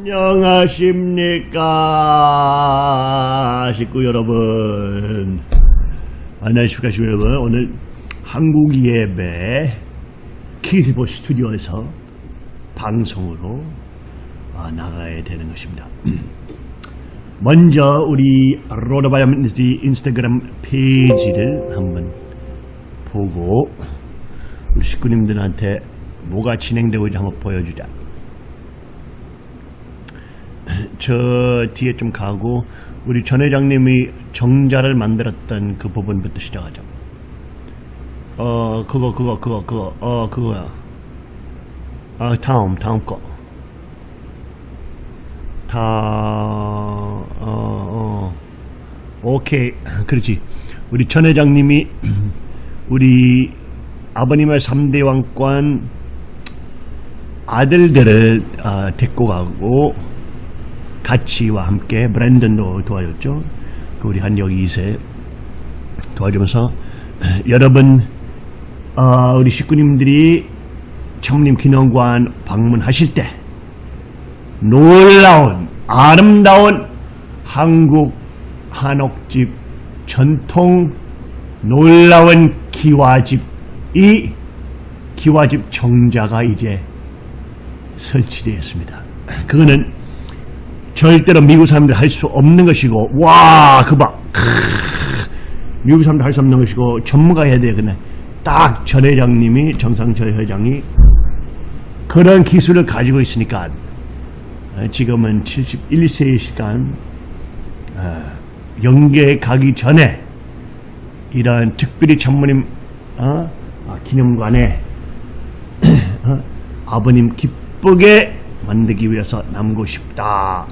안녕하십니까? 식구 여러분. 안녕하십니까 식구 여러분 오늘 한국 예배 키스보 스튜디오에서 방송으로 아, 나가야 되는 것입니다. 먼저 우리 Rod of Iron Ministry 인스타그램 페이지를 한번 보고 우리 식구님들한테 뭐가 진행되고 있는지 한번 보여주자 저 뒤에 좀 가고 우리 전 회장님이 정자를 만들었던 그 부분부터 시작하죠. 어 그거 그거 그거 그거 어 그거야. 아 다음 다음 거. 다 어, 어. 오케이 그렇지. 우리 전 회장님이 우리 아버님의 3대 왕권 아들들을 어, 데리고 가고 가치와 함께 브랜든도 도와줬죠. 그 우리 한역 2세 도와주면서 여러분 어, 우리 식구님들이 청림 기념관 방문하실 때 놀라운 아름다운 한국 한옥집 전통 놀라운 기와집이 기와집 정자가 이제 설치되었습니다. 그거는 절대로 미국 사람들 할수 없는 것이고 와 그봐 미국 사람들 할 수 없는 것이고 전문가 해야 돼 그냥 딱전 회장님이 정상철 회장이 그런 기술을 가지고 있으니까 어, 지금은 71세의 시간 어, 연계에 가기 전에 이런 특별히 전무님 어? 아, 기념관에 어? 아버님 기쁘게 만들기 위해서 남고 싶다.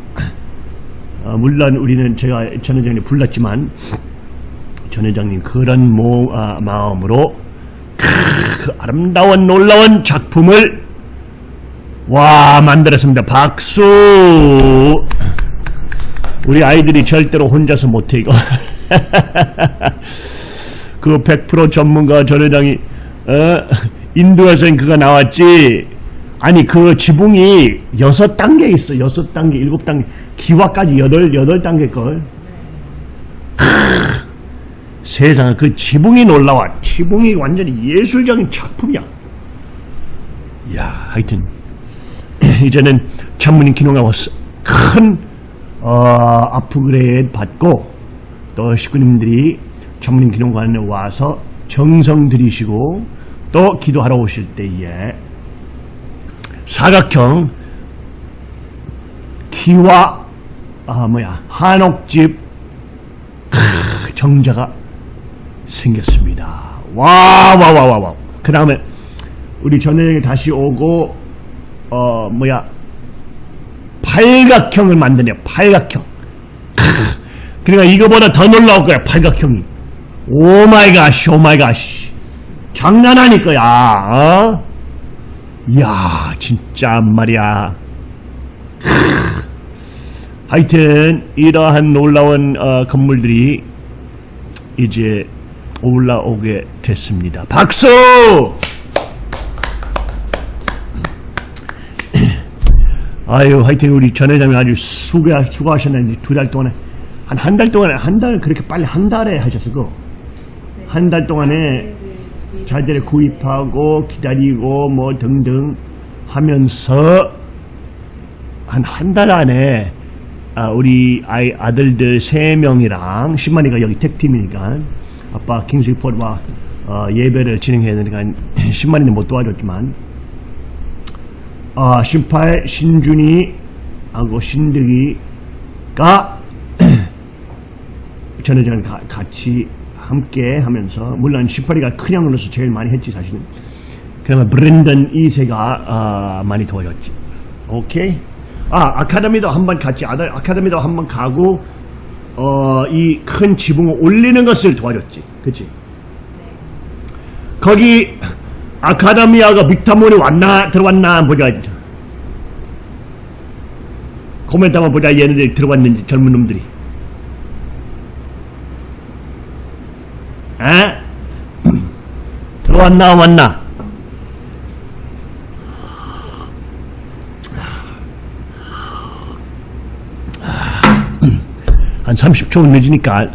어, 물론 우리는 제가 전 회장님 불렀지만 전 회장님 그런 모, 아, 마음으로 그 아름다운 놀라운 작품을 와 만들었습니다. 박수. 우리 아이들이 절대로 혼자서 못해 이거. 그 100% 전문가 전 회장이 어, 인도에서 그가 나왔지. 아니 그 지붕이 여섯 단계 있어. 여섯 단계 일곱 단계. 기와까지 여덟 여덟 단계 걸. 세상에 그 지붕이 놀라워. 지붕이 완전히 예술적인 작품이야. 야 하여튼 이제는 전문인 기능하고 큰 어, 아프그레이드 받고 또 식구님들이 전문인 기능관에 와서 정성 들이시고 또 기도하러 오실 때에 사각형 기와 아 뭐야 한옥집 크, 정자가 생겼습니다. 와 와 와 와 와. 그 다음에 우리 전회장이 다시 오고 어 뭐야 팔각형을 만드냐 팔각형. 크, 그러니까 이거보다 더 놀라울 거야 팔각형이. oh my god, oh my god. 장난 아닐 거야. 어? 이야 진짜 말이야. 하여튼 이러한 놀라운 어, 건물들이 이제 올라오게 됐습니다. 박수! 아유 하여튼 우리 전 회장님 아주 수고, 수고하셨는데 두 달 동안에. 한 한 달 동안에 한 달 그렇게 빨리 한 달에 하셨어 한달 동안에 자재를 구입하고 기다리고 뭐 등등 하면서 한 한 달 안에 아, 우리 아이 아들들 세 명이랑 10만이가 여기 택팀이니까 아빠 킹스포드와 어, 예배를 진행해야 되니까 10만이는 못 도와줬지만 어, 신팔 신준이하고 신득이가 전회장 같이 함께 하면서 물론 18위가 큰 양 으로서 제일 많이 했지 사실은. 그러면 브랜던 2세가 어, 많이 도와줬지. 오케이? 아 아카데미도 한번 같이 아들 아카데미도 한 번 가고 어, 이 큰 지붕을 올리는 것을 도와줬지. 그치? 거기 아카데미아가 빅타몬이 왔나 들어왔나 보자. 코멘트 한번 보자. 얘네들 들어왔는지 젊은 놈들이 들어왔나 왔나? 한 30초 늦으니까.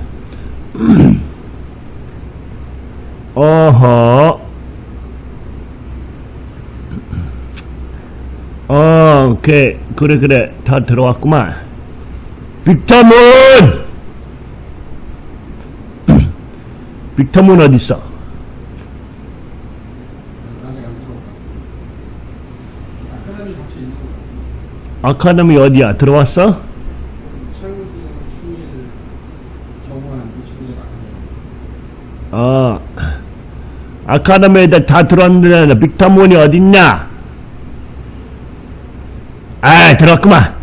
어허. 어, 오케이. 그래 그래. 다 들어왔구만. 빅터문! 빅터문 어딨어. 아카데미 어디야 들어왔어? 어 아카데미에다 다 들어왔는데 빅터문이 어딨냐 아 들어왔구만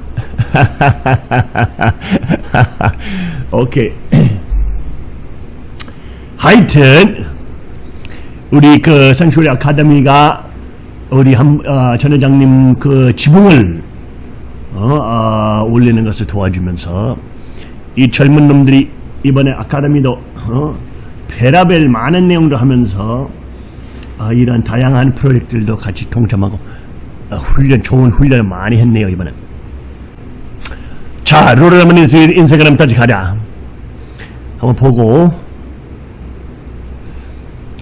오케이 하여튼 우리 그 선쇼리 아카데미가 우리 한, 어, 전 회장님 그 지붕을 어, 어, 올리는 것을 도와주면서 이 젊은 놈들이 이번에 아카데미도 어, 베라벨 많은 내용도 하면서 어, 이런 다양한 프로젝트들도 같이 동참하고 어, 훈련 좋은 훈련을 많이 했네요 이번에 자 롤러라머니 인스타그램까지 가자. 한번 보고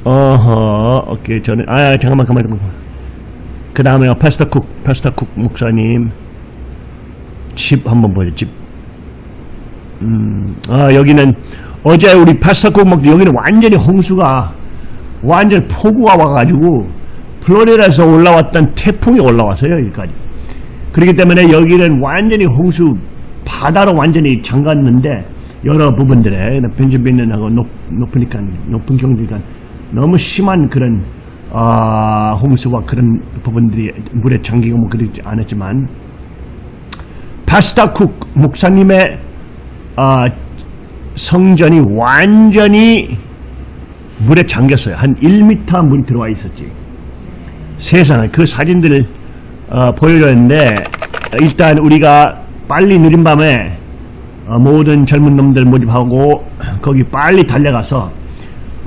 어허 오케이 저는 아 잠깐만 잠깐만 잠깐만. 그 다음에 파스타 쿡 파스타 쿡 목사님. 집 한번 보여 집. 음, 아 여기는 어제 우리 파스타 쿡먹 여기는 완전히 홍수가 완전 폭우가 와가지고 플로리다에서 올라왔던 태풍이 올라왔어요 여기까지. 그렇기 때문에 여기는 완전히 홍수 바다로 완전히 잠갔는데 여러 부분들에 벤저빈하고 높, 높으니까 높은 경지니까 너무 심한 그런 아, 홍수와 그런 부분들이 물에 잠기고 뭐 그러지 않았지만 파스타 쿡 목사님의 아, 성전이 완전히 물에 잠겼어요. 한 1m 물이 들어와 있었지. 세상에 그 사진들을 어, 보여줬는데 일단 우리가 빨리 느린 밤에 어, 모든 젊은 놈들 모집하고 거기 빨리 달려가서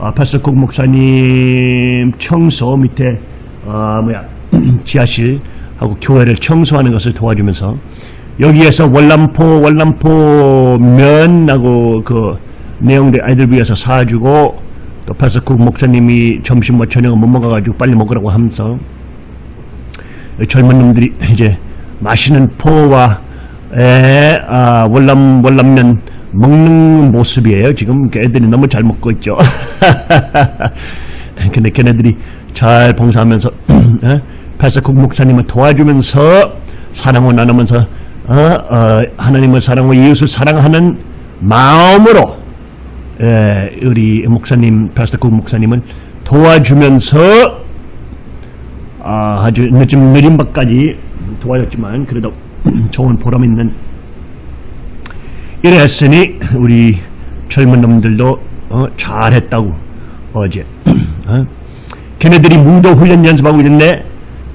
어, 파스국 목사님 청소 밑에 어, 뭐야 지하실하고 교회를 청소하는 것을 도와주면서 여기에서 월남포 월남포 면하고 그 내용들 아이들 위해서 사주고 또 파스국 목사님이 점심 뭐 저녁을 못 먹어가지고 빨리 먹으라고 하면서 젊은 놈들이 이제 맛있는 포와 에, 아, 월남 월남면 먹는 모습이에요. 지금 그 애들이 너무 잘 먹고 있죠. 근데 걔네들이 잘 봉사하면서 에? 파스국 목사님을 도와주면서 사랑을 나누면서 어, 어, 하나님을 사랑하고 이웃을 사랑하는 마음으로 에, 우리 목사님 파스국 목사님을 도와주면서 아, 아주 늦은 느린 밤까지 도와줬지만 그래도 좋은 보람 있는 이랬으니 우리 젊은 놈들도 어, 잘했다고 어제 어? 걔네들이 무도 훈련 연습하고 있는데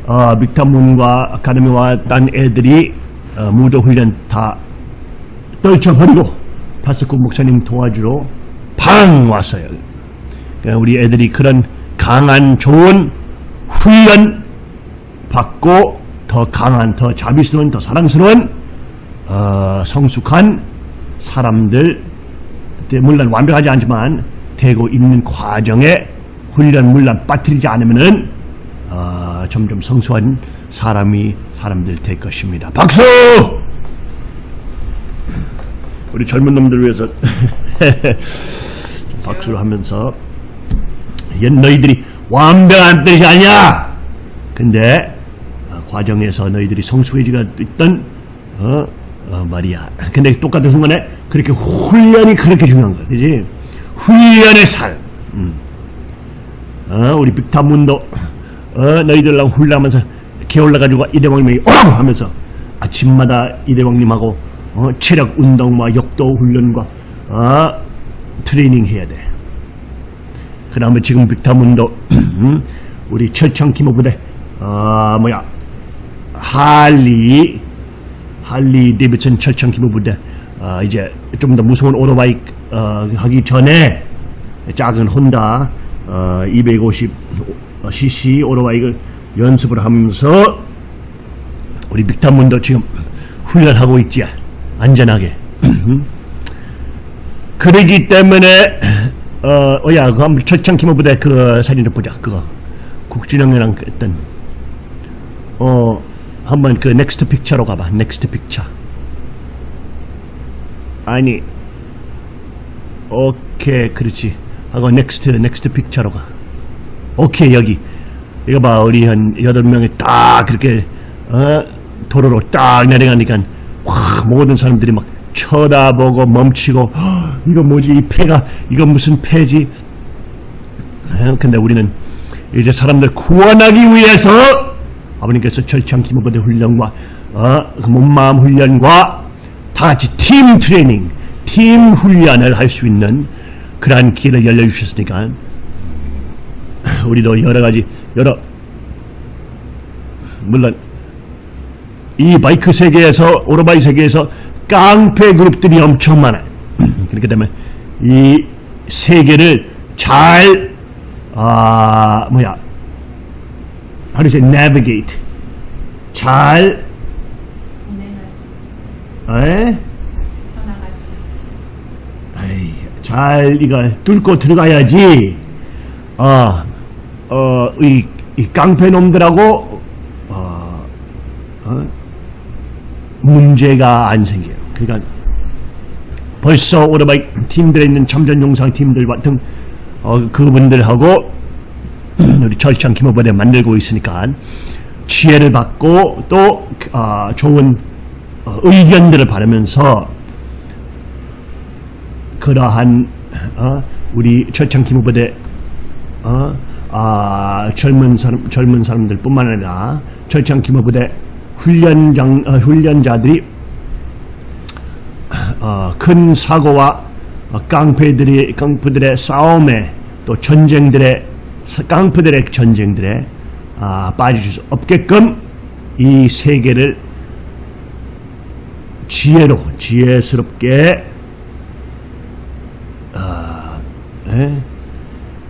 어, 믹타문과 아카데미와 딴 애들이 어, 무도 훈련 다 떨쳐버리고 파스코 목사님 도와주러 팡 왔어요. 그러니까 우리 애들이 그런 강한 좋은 훈련 받고 더 강한 더 자비스러운 더 사랑스러운 어, 성숙한 사람들 물론 완벽하지 않지만 되고 있는 과정에 훈련 물론 빠뜨리지 않으면은 어, 점점 성숙한 사람이 사람들 될 것입니다. 박수! 우리 젊은 놈들 위해서 박수를 하면서 얘 너희들이 완벽한 뜻이 아니야. 근데 어, 과정에서 너희들이 성숙해지가 있던 어, 어, 말이야. 근데 똑같은 순간에 그렇게 훈련이 그렇게 중요한 거야. 그지? 훈련의 살. 음. 어, 우리 빅타문도 어, 너희들랑 훈련하면서 게올라가지고 이대왕님이 오라고 하면서 아침마다 이대왕님하고 어, 체력 운동과 역도 훈련과 어, 트레이닝 해야 돼. 그 다음에 지금 빅타문도 음, 우리 철창 기모 부대 어, 뭐야 할리 할리 데비슨 철창 기모부대 어, 이제 좀 더 무서운 오토바이 어, 하기 전에 작은 혼다 어, 250cc 오토바이를 연습을 하면서 우리 빅타문도 지금 훈련하고 있지 안전하게. 그러기 때문에 어, 어야 그 한번 철장 기마부대 그 사진을 보자 그거. 국진영이랑 했던. 어 한번 그 next picture로 가봐. next picture 아니. 오케이 그렇지. 하고 next next picture로 가. 오케이 여기. 이거 봐 우리 한 여덟 명이 딱 그렇게 어? 도로로 딱 내려가니까 와 모든 사람들이 막 쳐다보고 멈추고 "헉, 이거 뭐지? 이 패가 이거 무슨 패지? 어, 근데 우리는 이제 사람들 구원하기 위해서 아버님께서 철장 기마부대 훈련과 어, 그 몸마음 훈련과 다 같이 팀 트레이닝, 팀 훈련을 할 수 있는 그러한 길을 열려주셨으니까 우리도 여러 가지 여러 물론 이 바이크 세계에서 오토바이 세계에서 깡패 그룹들이 엄청 많아요. 그렇기 때문에 이 세계를 잘 아, 뭐야 how do you say navigate 잘 에? 에이, 잘 이거 뚫고 들어가야지. 어, 어, 이, 이 깡패 놈들하고 어, 어, 문제가 안 생겨요. 그러니까 벌써 오토바이 팀들에 있는 참전 용상 팀들 같은 어, 그분들하고 우리 절창 김호번에 만들고 있으니까 지혜를 받고 또 어, 좋은 어, 의견들을 바르면서 그러한 어, 우리 철창 기무부대 어, 아, 젊은 사람 젊은 사람들뿐만 아니라 철창 기무부대 훈련장 어, 훈련자들이 어, 큰 사고와 어, 깡패들이 깡패들의 싸움에 또 전쟁들의 사- 깡패들의 전쟁들에 아, 빠질 수 없게끔 이 세계를 지혜로 지혜스럽게 에?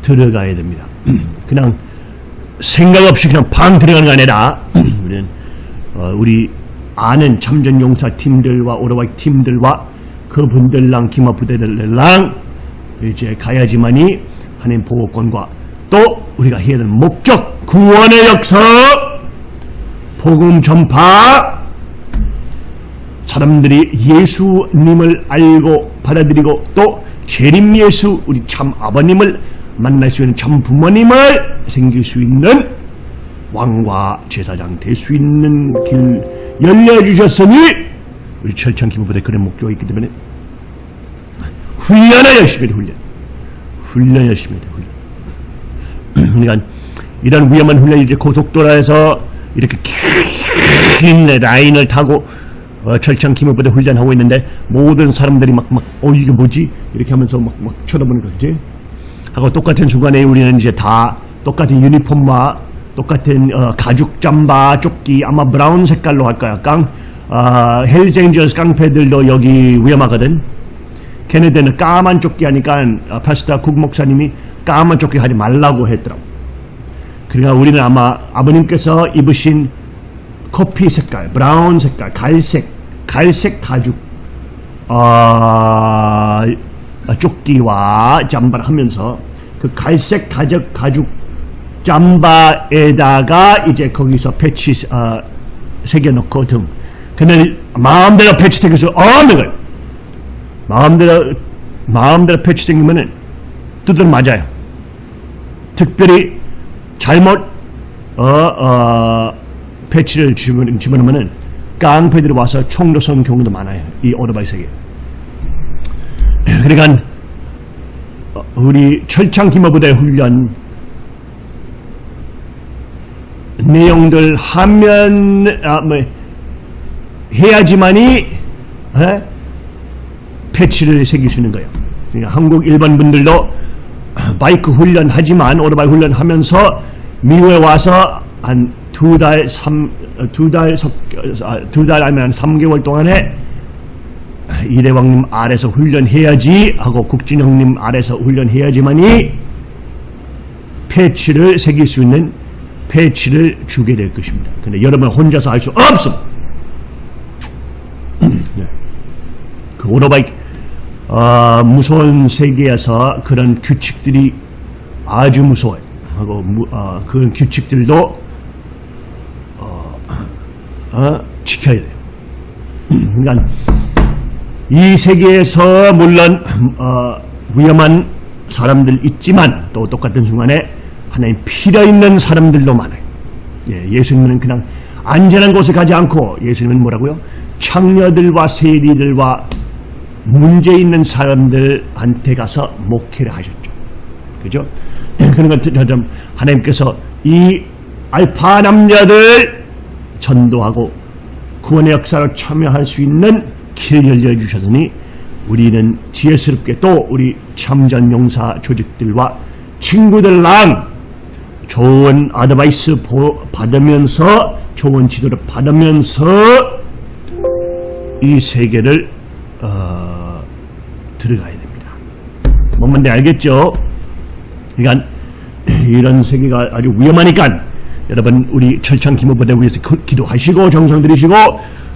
들어가야 됩니다. 그냥 생각 없이 그냥 방 들어가는 게 아니라 우리는 어, 우리 아는 참전 용사 팀들과 오토바이 팀들과 그분들랑 기마 부대들랑 이제 가야지만이 하나님 보호권과 또 우리가 해야 되는 목적 구원의 역사. 복음 전파. 사람들이 예수님을 알고 받아들이고 또 재림 예수 우리 참 아버님을 만날 수 있는 참 부모님을 생길 수 있는 왕과 제사장 될 수 있는 길 열려주셨으니 우리 철창 기부부대 그런 목표가 있기 때문에 훈련을 열심히 해 훈련. 훈련 열심히 해 훈련 그러니까 이런 위험한 훈련이 이제 고속도로에서 이렇게 긴 라인을 타고 어, 철창 기물부대 훈련하고 있는데 모든 사람들이 막 막 어 이게 뭐지? 이렇게 하면서 막 막 쳐다보는 거지. 하고 똑같은 순간에 우리는 이제 다 똑같은 유니폼과 똑같은 어, 가죽 잠바 조끼 아마 brown 색깔로 할 거야. 깡 어, Hells Angels 깡패들도 여기 위험하거든. 걔네들은 까만 조끼 하니까 어, pastor 국 목사님이 까만 조끼 하지 말라고 했더라고 그러니까 우리는 아마 아버님께서 입으신 커피 색깔, brown 색깔, 갈색, 갈색 가죽, 어, 조끼와 잠바를 하면서 그 갈색 가죽, 가죽 잠바에다가 이제 거기서 패치 어, 새겨놓고 등. 근데 마음대로 패치 새겨서 거예요. 마음대로 마음대로 패치 생기면은 두들 맞아요. 특별히 잘못 어, 어, 패치를 집어넣- 집어넣으면은 깡패들이 와서 총도 쏜 경우도 많아요. 이 오토바이 세계. 그러니까 어, 우리 철창 기마부대 훈련 내용들 하면 아, 뭐, 해야지만이 에? 패치를 새길 수 있는 거예요. 그러니까 한국 일반 분들도 바이크 훈련 하지만 오토바이 훈련 하면서 미국에 와서 한 두 달, 삼, 어, 두 달, 아, 두달 아니면 한 3개월 동안에 이대왕님 아래서 훈련해야지 하고 국진형님 아래서 훈련해야지만이 패치를 새길 수 있는 패치를 주게 될 것입니다. 근데 여러분 혼자서 할 수 없습니다. 네. 그 오토바이 어, 어, 무서운 세계에서 그런 규칙들이 아주 무서워요. 하고 무- 어, 그런 규칙들도 어, 어, 지켜야 돼요. 그러니까 이 세계에서 물론 어, 위험한 사람들 있지만 또 똑같은 순간에 하나님 필요 있는 사람들도 많아요. 예, 예수님은 그냥 안전한 곳에 가지 않고 예수님은 뭐라고요? 청녀들과 세리들과 문제 있는 사람들한테 가서 목회를 하셨죠. 그죠? 그런 것처럼 하나님께서 이 알파 남자들 전도하고 구원의 역사를 참여할 수 있는 길을 열려주셨으니 우리는 지혜스럽게 또 우리 참전 용사 조직들과 친구들랑 좋은 아드바이스 보- 받으면서 좋은 지도를 받으면서 이 세계를 어, 들어가야 됩니다. 뭔 말인지 알겠죠? 그러니까 이런 세계가 아주 위험하니까 여러분 우리 철창 기모부대 위해서 기- 기도하시고 정성 들이시고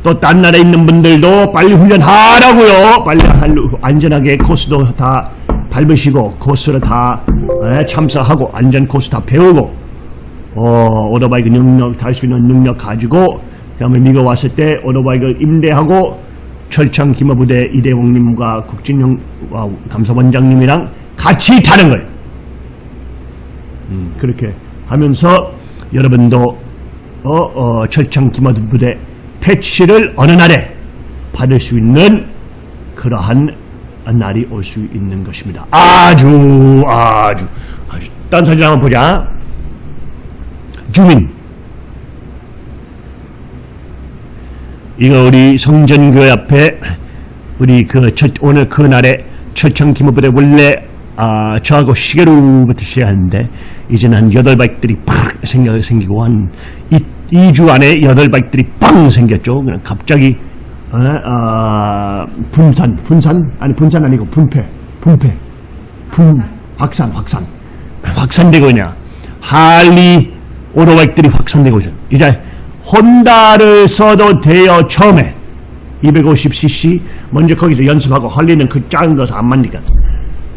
또 딴 나라에 있는 분들도 빨리 훈련하라고요. 빨리 할- 안전하게 코스도 다 밟으시고 코스를 다 에, 참사하고 안전 코스 다 배우고 어, 오토바이 그 능력 탈 수 있는 능력 가지고 그다음에 미국 왔을 때 오토바이 그 임대하고 철창 기모부대 이대웅님과 국진영 와, 감사원장님이랑 같이 타는 거예요. 음, 그렇게 하면서 여러분도 어, 어, 철창 기모부대 패치를 어느 날에 받을 수 있는 그러한 날이 올 수 있는 것입니다. 아주 아주 아주 딴 사진 한번 보자. 주민 이거 우리 성전교회 앞에 우리 그 첫- 오늘 그 날에 철창 기모부대 원래 아 저하고 시계로부터 시작하는데 이제는 한 여덟 바이크들이 팍 생겨 생기고 한 이 주 안에 여덟 바이크들이 빵 생겼죠. 그냥 갑자기 어, 아, 분산 분산 아니 분산 아니고 분패 분패 분 확산 확산 확산되고 그냥 할리 오토바이크들이 확산되고 있어요. 이제 혼다를 써도 돼요 처음에 250cc 먼저 거기서 연습하고 할리는 그 작은 거서 안 맞니까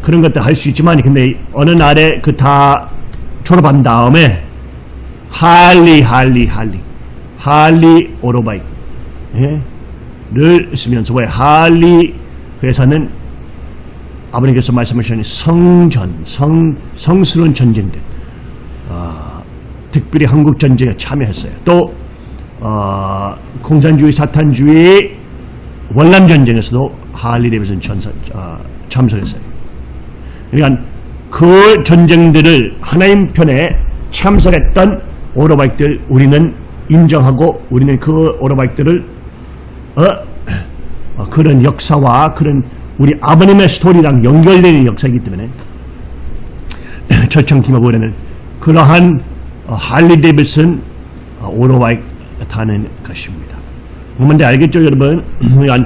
그런 것도 할 수 있지만 근데 어느 날에 그 다 졸업한 다음에 할리 할리 할리 할리 오토바이크 예? 를 쓰면서 왜 할리 회사는 아버님께서 말씀하신 성전 성 성스러운 전쟁들 아, 특별히 한국 전쟁에 참여했어요. 또 어, 공산주의 사탄주의 월남 전쟁에서도 할리 데비슨 전사 어, 참석했어요. 그러니까 그 전쟁들을 하나님 편에 참석했던 오토바이크들 우리는 인정하고 우리는 그 오토바이크들을 어, 어, 그런 역사와 그런 우리 아버님의 스토리랑 연결되는 역사이기 때문에 철장 기마부대는 그러한 어, Harley Davidson 어, 오토바이 크 타는 것입니다. 뭔데 알겠죠, 여러분?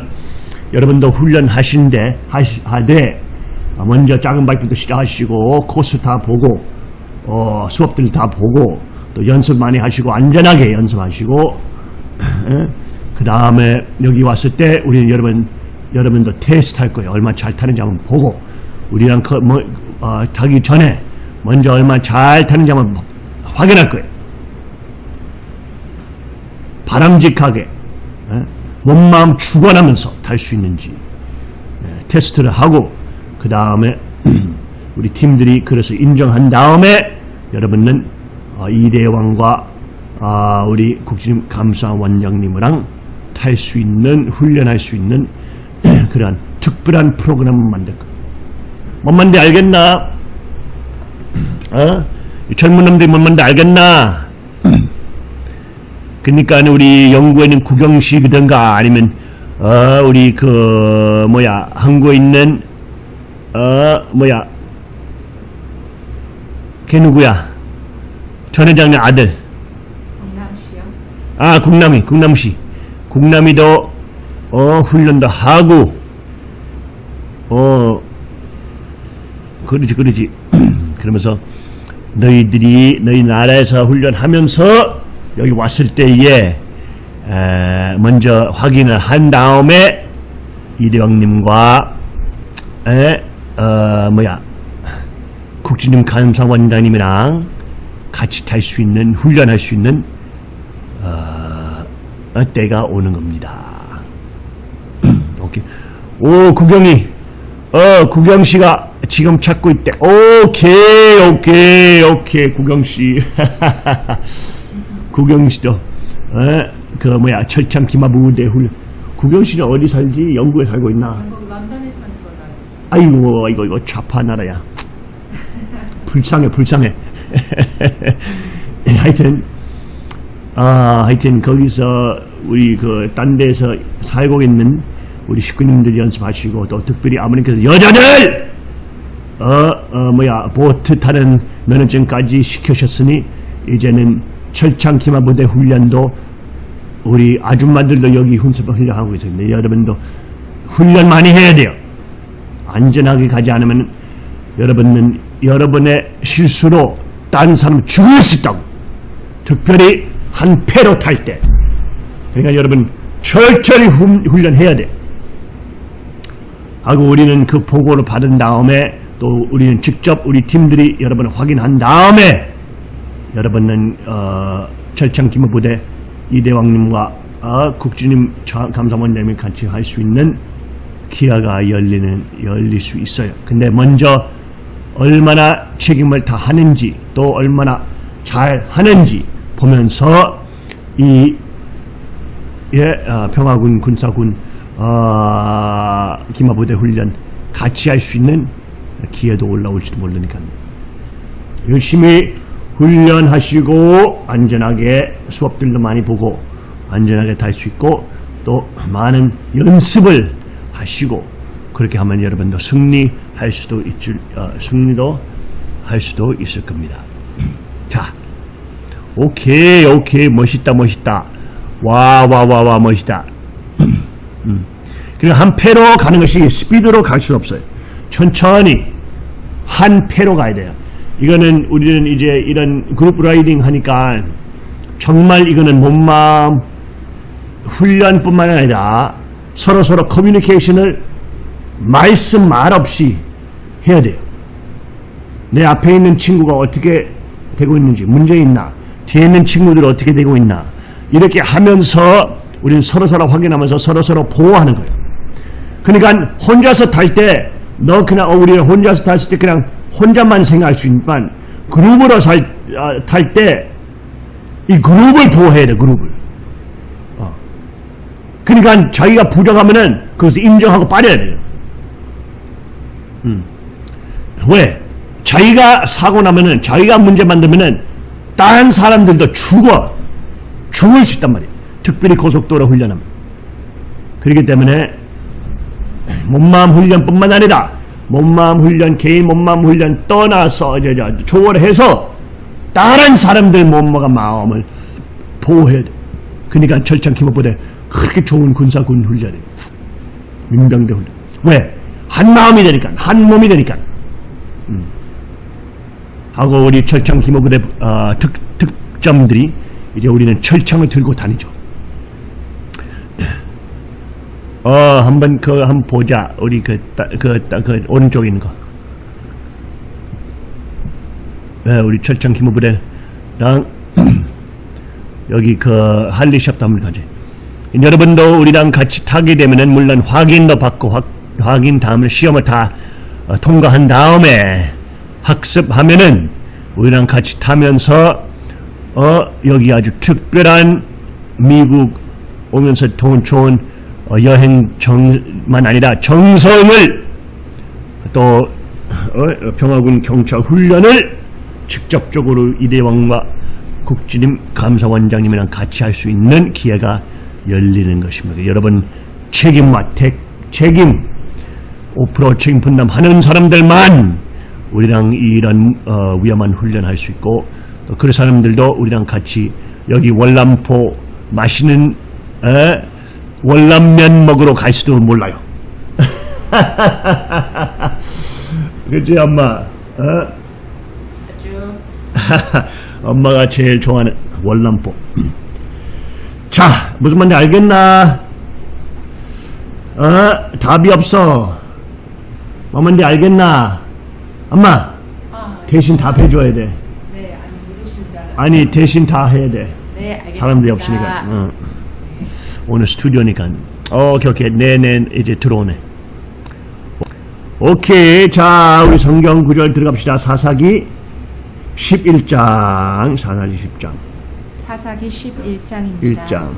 여러분도 훈련하신데 하되 어, 먼저 작은 바이크부터 시작하시고 코스 다 보고 어, 수업들 다 보고 또 연습 많이 하시고 안전하게 연습하시고 그 다음에 여기 왔을 때 우리는 여러분 여러분도 테스트 할 거예요. 얼마 잘 타는지 한번 보고 우리랑 그, 뭐, 어, 타기 전에 먼저 얼마 잘 타는지 한번 확인할 거예요. 바람직하게 예? 몸마음 주관하면서 탈수 있는지 예, 테스트를 하고 그 다음에 우리 팀들이 그래서 인정한 다음에 여러분은 어, 이대왕과 아, 우리 국진 감사원장님이랑 탈 수 있는 훈련할 수 있는 그러한 특별한 프로그램을 만들 거예요. 뭔 말인지 알겠나? 어? 이 젊은 놈들이 뭔 말인지 알겠나? 그러니까 우리 영구에 있는 구경식이든가 아니면 어 우리 그 뭐야 한국에 있는 어 뭐야 걔 누구야? 전 회장님 아들. 아 국남이 국남시. 국남이도 어 훈련도 하고 어 그러지 그러지. 그러면서 너희들이 너희 나라에서 훈련하면서 여기 왔을 때에 에, 먼저 확인을 한 다음에 이대왕님과 에, 어, 뭐야, 국진님 감사원장님이랑 같이 탈 수 있는, 훈련할 수 있는, 어, 어, 때가 오는 겁니다. 오케이. 오, 구경이, 어, 구경씨가 지금 찾고 있대. 오케이, 오케이, 오케이, 구경씨. 구경씨도, 어, 그, 뭐야, 철창 기마 부 대 훈련. 구경씨는 어디 살지? 영국에 살고 있나? 아이고 이거 이거 좌파 나라야 불쌍해 불쌍해 하여튼 아 하여튼 거기서 우리 그 딴 데서 살고 있는 우리 식구님들 연습하시고 또 특별히 아버님께서 여자들 어, 어 뭐야 보트 타는 면허증까지 시켜셨으니 이제는 철창 기마 부대 훈련도 우리 아줌마들도 여기 훈습 훈련하고 있습니다 여러분도 훈련 많이 해야 돼요 안전하게 가지 않으면 여러분은 여러분의 실수로 딴 사람 죽일 수 있다고. 특별히 한 패로 탈 때. 그러니까 여러분 철저히 훈, 훈련해야 돼. 하고 우리는 그 보고를 받은 다음에 또 우리는 직접 우리 팀들이 여러분을 확인한 다음에 여러분은 어, 철창 기무부대 이대왕님과 어, 국주님 자- 감사원장님이 같이 할 수 있는 기아가 열리는 열릴 수 있어요. 근데 먼저 얼마나 책임을 다 하는지 또 얼마나 잘 하는지 보면서 이 예, 어, 평화군 군사군 어, 기마부대 훈련 같이 할 수 있는 기회도 올라올지도 모르니까 열심히 훈련하시고 안전하게 수업들도 많이 보고 안전하게 탈 수 있고 또 많은 연습을 하시고 그렇게 하면 여러분도 승리할 수도 있을 어, 승리도 할 수도 있을 겁니다. 자, 오케이 오케이 멋있다 멋있다 와 와 와 와 멋있다. 음. 그리고 한 패로 가는 것이 스피드로 갈 수 없어요. 천천히 한 패로 가야 돼요. 이거는 우리는 이제 이런 그룹 라이딩 하니까 정말 이거는 몸마음 훈련뿐만 아니라 서로 서로 커뮤니케이션을 말씀 말 없이 해야 돼요. 내 앞에 있는 친구가 어떻게 되고 있는지 문제 있나 뒤에 있는 친구들 어떻게 되고 있나 이렇게 하면서 우리는 서로 서로 확인하면서 서로 서로 보호하는 거예요. 그러니까 혼자서 탈 때 너 그냥 어, 우리는 혼자서 탔을 때 그냥 혼자만 생각할 수 있지만 그룹으로 아, 탈때 이 그룹을 보호해야 돼 그룹을. 어. 그러니까 자기가 부족하면은 그것을 인정하고 빠져야 돼요. 음. 왜? 자기가 사고 나면은 자기가 문제 만들면은 다른 사람들도 죽어 죽을 수 있단 말이에요. 특별히 고속도로 훈련하면. 그렇기 때문에 몸마음 훈련뿐만 아니라 몸마음 훈련, 개인 몸마음 훈련 떠나서 저, 저, 초월해서 다른 사람들 몸마가 마음을 보호해야 돼. 그러니까 철창 기모부대 그렇게 좋은 군사군 훈련이에요. 민병대 훈련. 왜? 한 마음이 되니까, 한 몸이 되니까. 음. 하고 우리 철창 기모부대 어, 특, 특점들이 이제 우리는 철창을 들고 다니죠. 어, 한번 그 한번 보자. 우리 그, 따, 그, 따, 그 오른쪽에 있는 거. 네, 우리 철창 기모부대랑 여기 그 할리샵도 한번 가지. 여러분도 우리랑 같이 타게 되면은 물론 확인도 받고 확, 확인 다음에 시험을 다 어, 통과한 다음에 학습하면은 우리랑 같이 타면서 어 여기 아주 특별한 미국 오면서 돈 좋은 어, 여행 정만 아니라 정성을 또 어, 평화군 경찰 훈련을 직접적으로 이대왕과 국진님 감사원장님이랑 같이 할 수 있는 기회가 열리는 것입니다. 여러분 책임과 택, 책임 5% 책임 분담하는 사람들만 우리랑 이런 어, 위험한 훈련할 수 있고 또 그 사람들도 우리랑 같이 여기 월남포 맛있는 에, 월남면 먹으러 갈 수도 몰라요. 그치 엄마? 어? 엄마가 제일 좋아하는 월남포. 자, 무슨 말인지 알겠나? 어? 답이 없어. 엄마인데 알겠나? 엄마 아, 대신 답해줘야 돼. 네, 아니 모르실 줄 알았어요. 아니 대신 다 해야 돼. 네, 알겠습니다. 사람들이 없으니까. 어. 오늘 스튜디오니까. 어, 오케이 오케이. 네네 이제 들어오네. 오케이. 자 우리 성경 구절 들어갑시다. 사사기 11장. 사사기 10장. 사사기 11장입니다. 1장.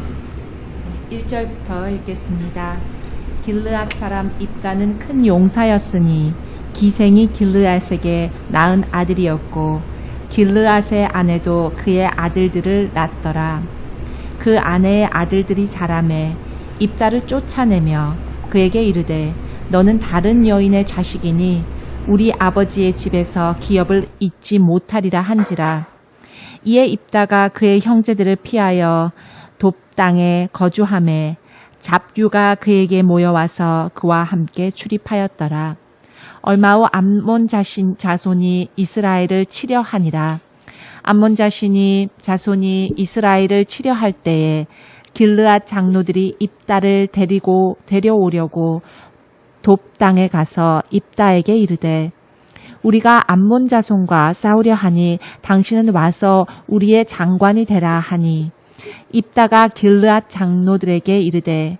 1절부터 읽겠습니다. 길르앗 사람 입다는 큰 용사였으니 기생이 길르앗에게 낳은 아들이었고 길르앗의 아내도 그의 아들들을 낳더라. 그 아내의 아들들이 자라매 입다를 쫓아내며 그에게 이르되 너는 다른 여인의 자식이니 우리 아버지의 집에서 기업을 잊지 못하리라 한지라. 이에 입다가 그의 형제들을 피하여 돕 땅에 거주함에 잡유가 그에게 모여와서 그와 함께 출입하였더라. 얼마 후 암몬 자신 자손이 이스라엘을 치려하니라. 암몬 자신이 자손이 이스라엘을 치려할 때에 길르앗 장로들이 입다를 데리고 데려오려고 돕 땅에 가서 입다에게 이르되 우리가 암몬 자손과 싸우려 하니 당신은 와서 우리의 장관이 되라 하니. 입다가 길르앗 장로들에게 이르되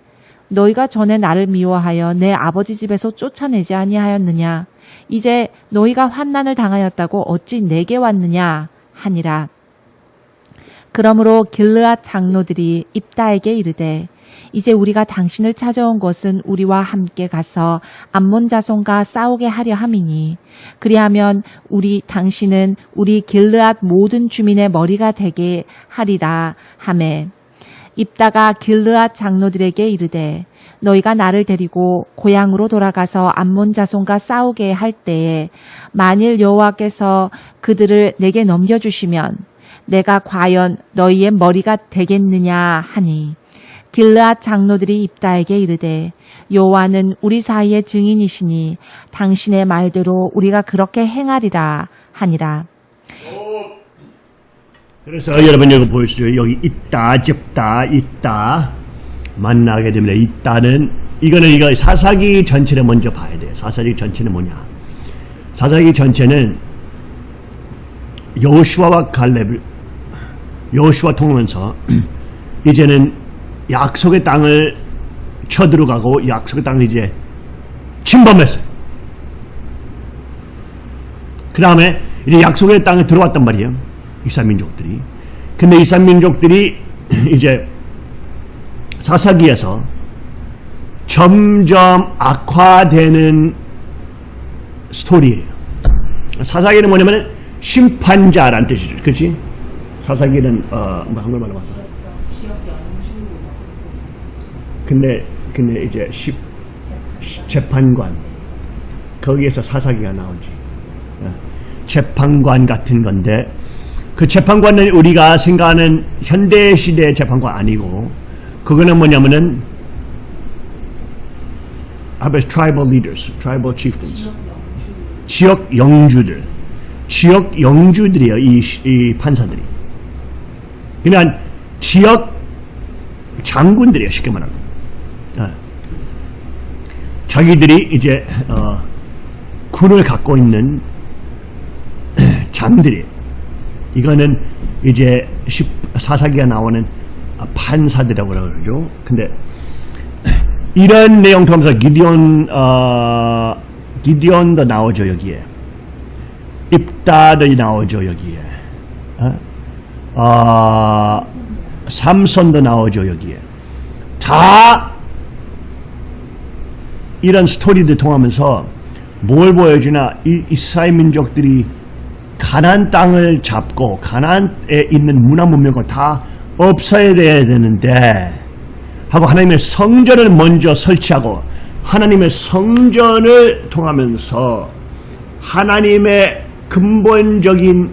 너희가 전에 나를 미워하여 내 아버지 집에서 쫓아내지 아니하였느냐? 이제 너희가 환난을 당하였다고 어찌 내게 왔느냐 하니라. 그러므로 길르앗 장로들이 입다에게 이르되 이제 우리가 당신을 찾아온 것은 우리와 함께 가서 암몬 자손과 싸우게 하려 함이니 그리하면 우리 당신은 우리 길르앗 모든 주민의 머리가 되게 하리라 하매. 입다가 길르앗 장로들에게 이르되 너희가 나를 데리고 고향으로 돌아가서 암몬 자손과 싸우게 할 때에 만일 여호와께서 그들을 내게 넘겨주시면 내가 과연 너희의 머리가 되겠느냐 하니 길르앗 장로들이 입다에게 이르되 여호와는 우리 사이의 증인이시니 당신의 말대로 우리가 그렇게 행하리라 하니라 그래서 여러분 여기 보여주세요. 여기 있다, 접다, 있다. 만나게 됩니다. 있다는 이거는 이거 사사기 전체를 먼저 봐야 돼요. 사사기 전체는 뭐냐? 사사기 전체는 여호수아와 갈렙을 여호수아 통하면서 이제는 약속의 땅을 쳐들어가고 약속의 땅을 이제 침범했어요. 그 다음에 이제 약속의 땅에 들어왔단 말이에요. 이산민족들이. 근데 이산민족들이 이제 사사기에서 점점 악화되는 스토리예요. 사사기는 뭐냐면 심판자란 뜻이죠. 그렇지? 사사기는 어, 뭐 한글 말로 봤어. 근데 근데 이제 십, 재판관 거기에서 사사기가 나오지. 어, 재판관 같은 건데 그 재판관은 우리가 생각하는 현대 시대 재판관 아니고 그거는 뭐냐면은 about tribal leaders, tribal chieftains, 지역 영주들, 지역 영주들이에요 이, 이 판사들이. 그냥 지역 장군들이에요 쉽게 말하면. 어. 자기들이 이제 어, 군을 갖고 있는 장들이에요. 이거는 이제 사사기가 나오는 판사들이라고 그러죠. 근데 이런 내용 통하면서 기디온 어, 기디온도 나오죠 여기에. 입다도 나오죠 여기에. 어? 어, 삼손도 나오죠 여기에. 다 이런 스토리들 통하면서 뭘 보여주나 이 이스라엘 민족들이 가난 땅을 잡고 가난에 있는 문화 문명을 다 없어야 돼야 되는데 하고 하나님의 성전을 먼저 설치하고 하나님의 성전을 통하면서 하나님의 근본적인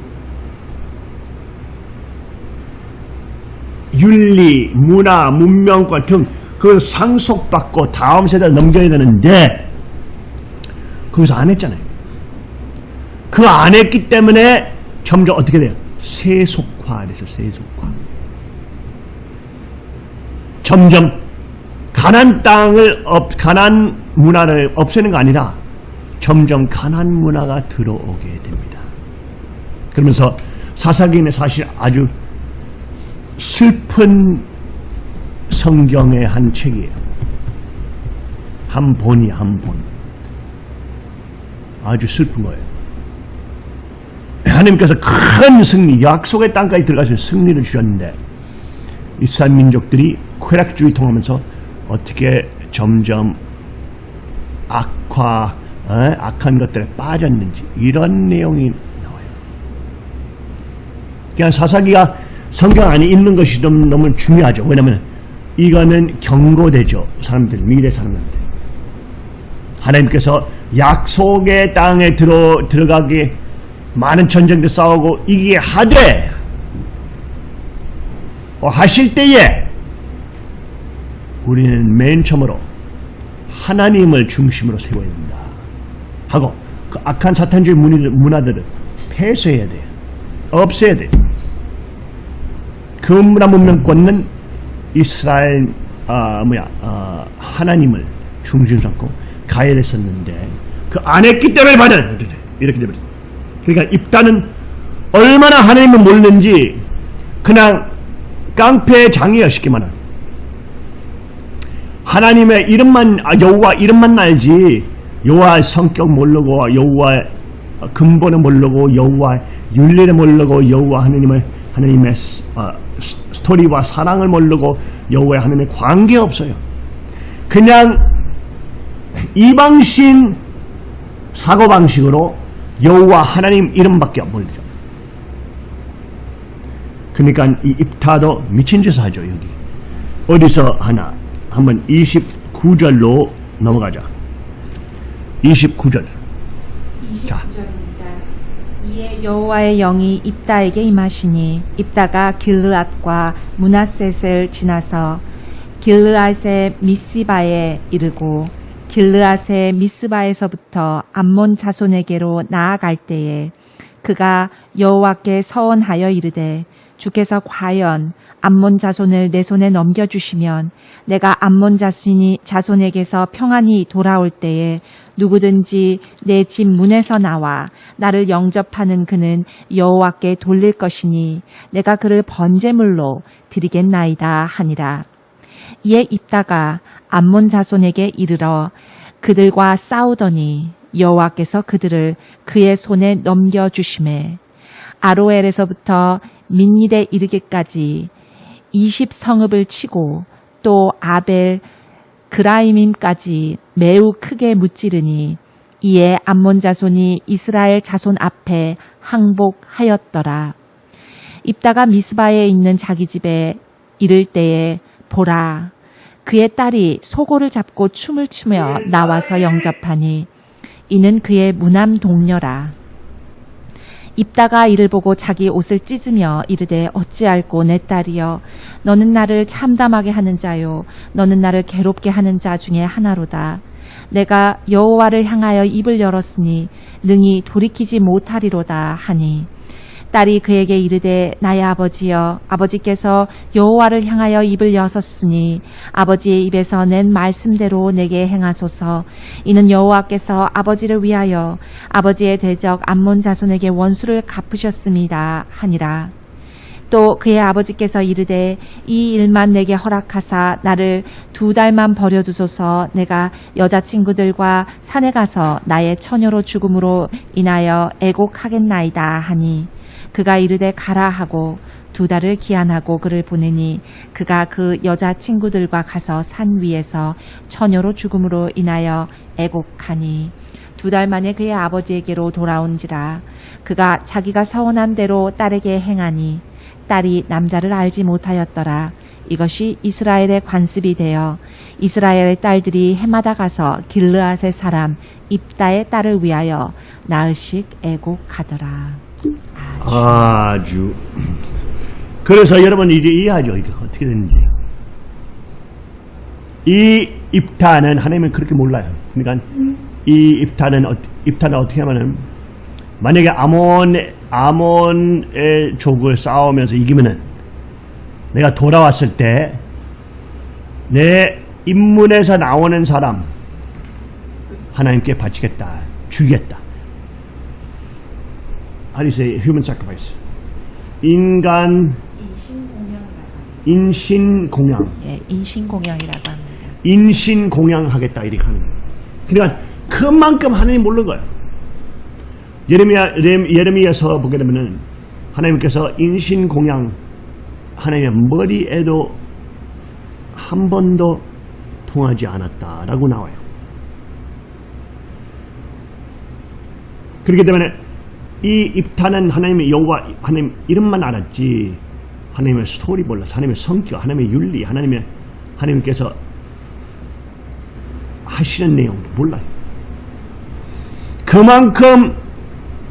윤리, 문화, 문명권 등 그걸 상속받고 다음 세대에 넘겨야 되는데 거기서 안 했잖아요. 그 안 했기 때문에 점점 어떻게 돼요? 세속화돼서 세속화. 점점 가난 땅을 없, 가난 문화를 없애는 거 아니라 점점 가난 문화가 들어오게 됩니다. 그러면서 사사기는 사실 아주 슬픈 성경의 한 책이에요. 한 본이 한 본. 아주 슬픈 거예요. 하나님께서 큰 승리, 약속의 땅까지 들어가서 승리를 주셨는데 이스라엘 민족들이 쾌락주의 통하면서 어떻게 점점 악화, 어? 악한 것들에 빠졌는지 이런 내용이 나와요. 그냥 사사기가 성경 안에 있는 것이 좀 너무 중요하죠. 왜냐하면 이거는 경고되죠. 사람들, 미래 사람들한테. 하나님께서 약속의 땅에 들어, 들어가게 많은 전쟁들 싸우고 이기게 하되 어, 하실 때에 우리는 맨 처음으로 하나님을 중심으로 세워야 된다. 하고 그 악한 사탄주의 문화들을 폐쇄해야 돼요. 없애야 돼요. 그 문화 문명권은 이스라엘 아 뭐야 아, 하나님을 중심 삼고 가야 했었는데 그 안 했기 때문에 받은 이렇게 되버렸 그러니까 이단은 얼마나 하나님을 모르는지 그냥 깡패 쉽게 말하면 하나님의 이름만 아, 여호와 이름만 알지 여호와의 성격 모르고 여호와의 근본을 모르고 여호와의 윤리를 모르고 여호와 하나님의 하나님의 스- 어, 스- 스토리와 사랑을 모르고 여호와의 하나님의 관계 없어요. 그냥 이방신 사고 방식으로 여호와 하나님 이름밖에 모르죠. 그러니까 이 입타도 미친 짓을 하죠 여기. 어디서 하나 한번 29절로 넘어가자. 29절. 자. 29절입니다. 이에 여호와의 영이 입다에게 임하시니 입다가 길르앗과 문하셋을 지나서 길르앗의 미스바에 이르고 길르앗의 미스바에서부터 암몬 자손에게로 나아갈 때에 그가 여호와께 서원하여 이르되 주께서 과연 암몬 자손을 내 손에 넘겨주시면 내가 암몬 자손이 자손에게서 평안히 돌아올 때에 누구든지 내 집 문에서 나와 나를 영접하는 그는 여호와께 돌릴 것이니 내가 그를 번제물로 드리겠나이다 하니라. 이에 입다가 암몬 자손에게 이르러 그들과 싸우더니 여호와께서 그들을 그의 손에 넘겨 주심에 아로엘에서부터 민니데 이르기까지 20성읍을 치고 또 아벨 그라이밈까지 매우 크게 무찌르니 이에 암몬 자손이 이스라엘 자손 앞에 항복하였더라. 입다가 미스바에 있는 자기 집에 이를 때에 보라 그의 딸이 소고를 잡고 춤을 추며 나와서 영접하니 이는 그의 무남 동료라. 입다가 이를 보고 자기 옷을 찢으며 이르되 어찌할꼬 내 딸이여? 너는 나를 참담하게 하는 자요. 너는 나를 괴롭게 하는 자 중에 하나로다. 내가 여호와를 향하여 입을 열었으니 능히 돌이키지 못하리로다 하니 딸이 그에게 이르되 나의 아버지여 아버지께서 여호와를 향하여 입을 여섰으니 아버지의 입에서 낸 말씀대로 내게 행하소서. 이는 여호와께서 아버지를 위하여 아버지의 대적 암몬 자손에게 원수를 갚으셨습니다 하니라. 또 그의 아버지께서 이르되 이 일만 내게 허락하사 나를 두 달만 버려두소서. 내가 여자친구들과 산에 가서 나의 처녀로 죽음으로 인하여 애곡하겠나이다 하니 그가 이르되 가라 하고 두 달을 기한하고 그를 보내니 그가 그 여자 친구들과 가서 산 위에서 처녀로 죽음으로 인하여 애곡하니 두 달 만에 그의 아버지에게로 돌아온지라 그가 자기가 서원한 대로 딸에게 행하니 딸이 남자를 알지 못하였더라. 이것이 이스라엘의 관습이 되어 이스라엘의 딸들이 해마다 가서 길르앗의 사람 입다의 딸을 위하여 나흘씩 애곡하더라. 아주. 그래서 여러분 이제 이해하죠. 이게 어떻게 되는지. 이 입타는 하나님은 그렇게 몰라요. 그러니까 이 입타는 어- 입타는 어떻게 하면은 만약에 아몬 아몬의 족을 싸우면서 이기면은 내가 돌아왔을 때 내 입문에서 나오는 사람 하나님께 바치겠다. 죽였다. How do you say human sacrifice? 인간 인신 공양. 예, 인신 공양이라고 합니다. 인신 공양하겠다 이렇게 하는 거예요. 그러니까 그만큼 하나님 모르는 거예요. 예레미야 예레- 예레미야서 보게 되면은 하나님께서 인신 공양 하나님의 머리에도 한 번도 통하지 않았다라고 나와요. 그렇기 때문에 이 입타는 하나님의 여호와 하나님 이름만 알았지 하나님의 스토리 몰라서 하나님의 성격, 하나님의 윤리, 하나님의 하나님께서 하시는 내용도 몰라요. 그만큼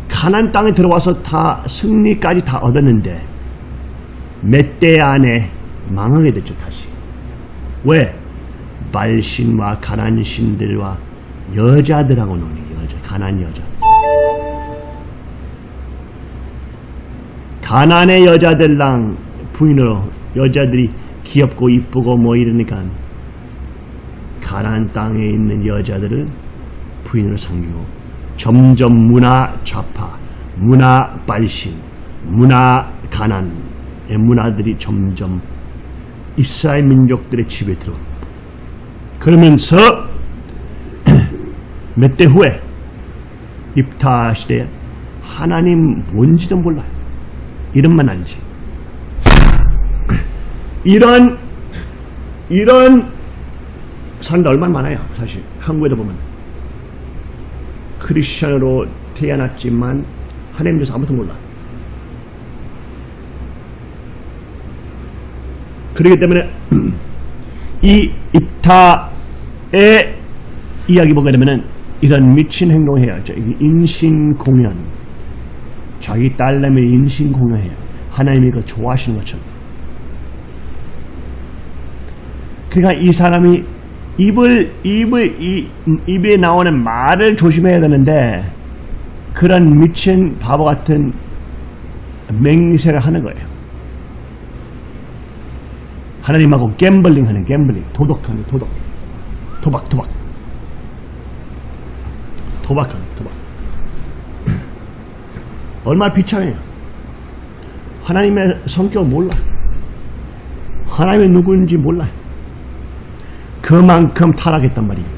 가난 땅에 들어와서 다 승리까지 다 얻었는데 몇 대 안에 망하게 됐죠 다시. 왜? 발신과 가난 신들과 여자들하고 노니 여자 가난 여자. 가난의 여자들랑 부인으로 여자들이 귀엽고 이쁘고 뭐 이러니까 가난 땅에 있는 여자들은 부인으로 섬기고 점점 문화 좌파, 문화 발신, 문화 가난의 문화들이 점점 이스라엘 민족들의 집에 들어. 그러면서 몇 대 후에 입타 시대에 하나님 뭔지도 몰라요. 이름만 알지. 이런 이런 사람들 얼마나 많아요 사실. 한국에도 보면. 크리스천으로 태어났지만 하나님 대해서 아무것도 몰라. 그렇기 때문에 이 입타의 이야기 보게 되면은 이런 미친 행동을 해야죠. 이게 인신 공연 자기 딸내미 인신공연해요. 하나님이 그 좋아하시는 것처럼. 그러니까 이 사람이 입을 입을 이, 입에 나오는 말을 조심해야 되는데 그런 미친 바보 같은 맹세를 하는 거예요. 하나님하고 갬블링 하는 갬블링. 도덕하는 도덕. 도박 도박. 도박하는 도박 얼마나 비참해요. 하나님의 성격 몰라. 하나님이 누구인지 몰라요. 그만큼 타락했단 말이에요.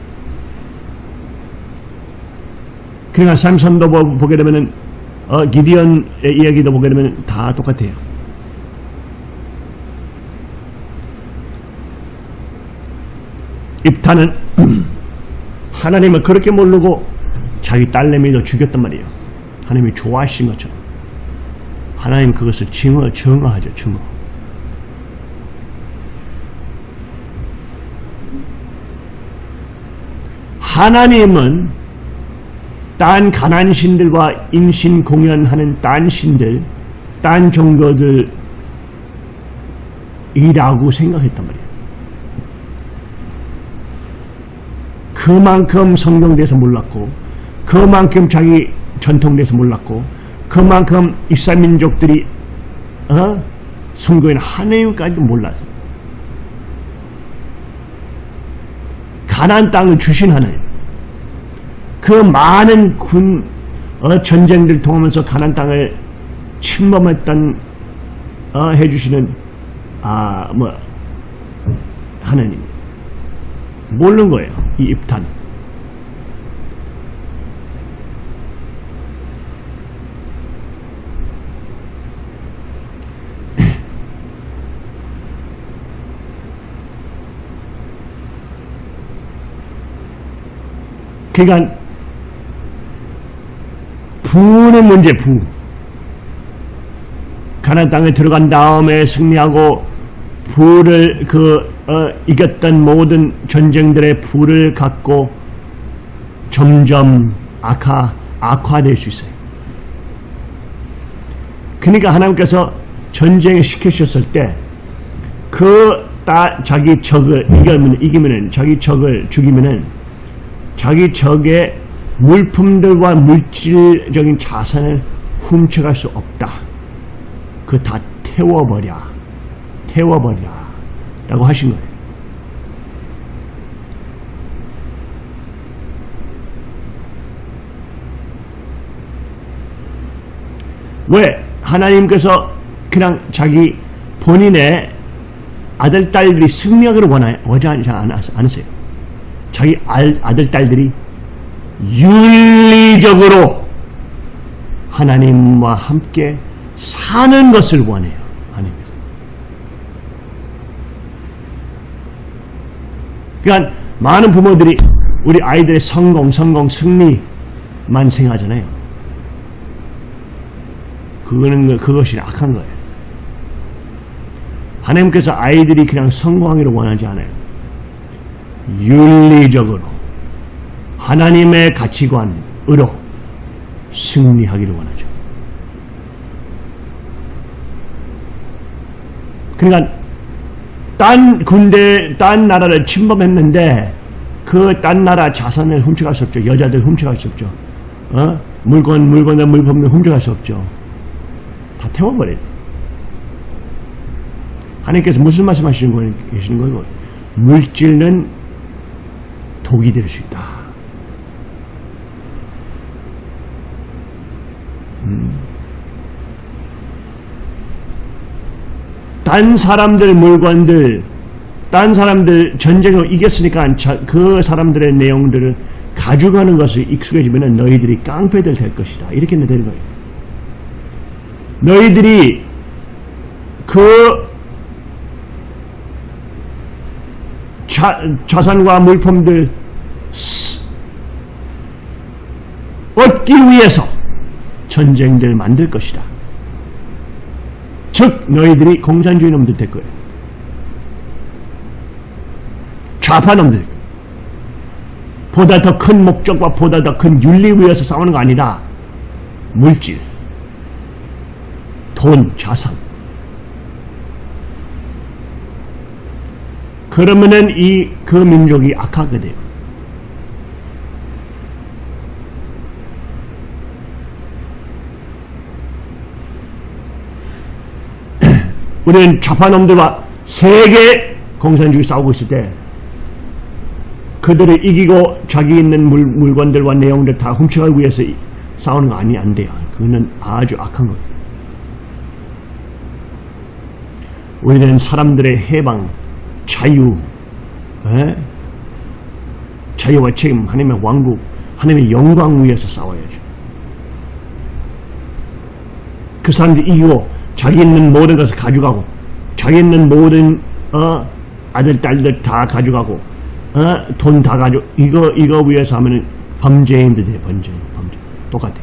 그러니까 삼선도 보- 보게 되면은 어, 기디언의 이야기도 보게 되면 다 똑같아요. 입타는 하나님을 그렇게 모르고 자기 딸내미도 죽였단 말이에요. 하나님이 좋아하신 것처럼. 하나님 그것을 증어, 증어하죠, 증어. 하나님은 딴 가난 신들과 인신 공연하는 딴 신들, 딴 종교들이라고 생각했단 말이에요. 그만큼 성경대에서 몰랐고, 그만큼 자기 전통대에서 몰랐고, 그만큼 이스라엘 민족들이 어? 성경인 하나님까지도 몰랐어. 가나안 땅을 주신 하나님. 그 많은 군 어, 전쟁들 통하면서 가나안 땅을 침범했던 어, 해주시는 아뭐 하나님 모르는 거예요 이 입탄. 그러니까 부는 문제 부 가나안 땅에 들어간 다음에 승리하고 부를 그 어, 이겼던 모든 전쟁들의 부를 갖고 점점 악화 악화될 수 있어요. 그러니까 하나님께서 전쟁에 시키셨을 때그 자기 적을 이기면 이기면은 자기 적을 죽이면은 자기 적의 물품들과 물질적인 자산을 훔쳐갈 수 없다. 그 다 태워버려. 태워버려. 라고 하신 거예요. 왜? 하나님께서 그냥 자기 본인의 아들, 딸들이 승리하기를 원하, 원하지 않으세요. 자기 알- 아들, 딸들이 윤리적으로 하나님과 함께 사는 것을 원해요. 하나님께서. 그러니까 많은 부모들이 우리 아이들의 성공, 성공, 승리만 생각하잖아요. 그거는 그것이 악한 거예요. 하나님께서 아이들이 그냥 성공하기를 원하지 않아요. 윤리적으로 하나님의 가치관으로 승리하기를 원하죠. 그러니까 딴 군대, 딴 나라를 침범했는데 그 딴 나라 자산을 훔쳐갈 수 없죠. 여자들 훔쳐갈 수 없죠. 어? 물건, 물건을 물품을 훔쳐갈 수 없죠. 다 태워버려요. 하나님께서 무슨 말씀 하시는 거 계시는 거예요? 물질은 독이 될 수 있다. 딴 사람들 물건들, 딴 사람들 전쟁을 이겼으니까 저- 그 사람들의 내용들을 가져가는 것을 익숙해지면 너희들이 깡패들 될 것이다. 이렇게 되는 거예요. 너희들이 그 자, 자산과 물품들 스- 얻기 위해서 전쟁들 만들 것이다. 즉 너희들이 공산주의 놈들 될 거예요. 좌파 놈들. 보다 더 큰 목적과 보다 더 큰 윤리 위해서 싸우는 거 아니라 물질, 돈, 자산. 그러면은 이 그 민족이 악하게 돼요. 우리는 좌파놈들과 세계 공산주의 싸우고 있을 때 그들을 이기고 자기 있는 물, 물건들과 내용들 다 훔쳐가기 위해서 이- 싸우는 거 아니 안 돼요. 그거는 아주 악한 거예요. 우리는 사람들의 해방, 자유, 에? 자유와 책임, 하나님의 왕국, 하나님의 영광 위해서 싸워야죠. 그 사람들이 이기고 자기 있는 모든 것을 가져가고 자기 있는 모든 어, 아들 딸들 다 가져가고 어, 돈 다 가져 이거 이거 위해서 하면은 범죄인들 돼 범죄 범죄 똑같아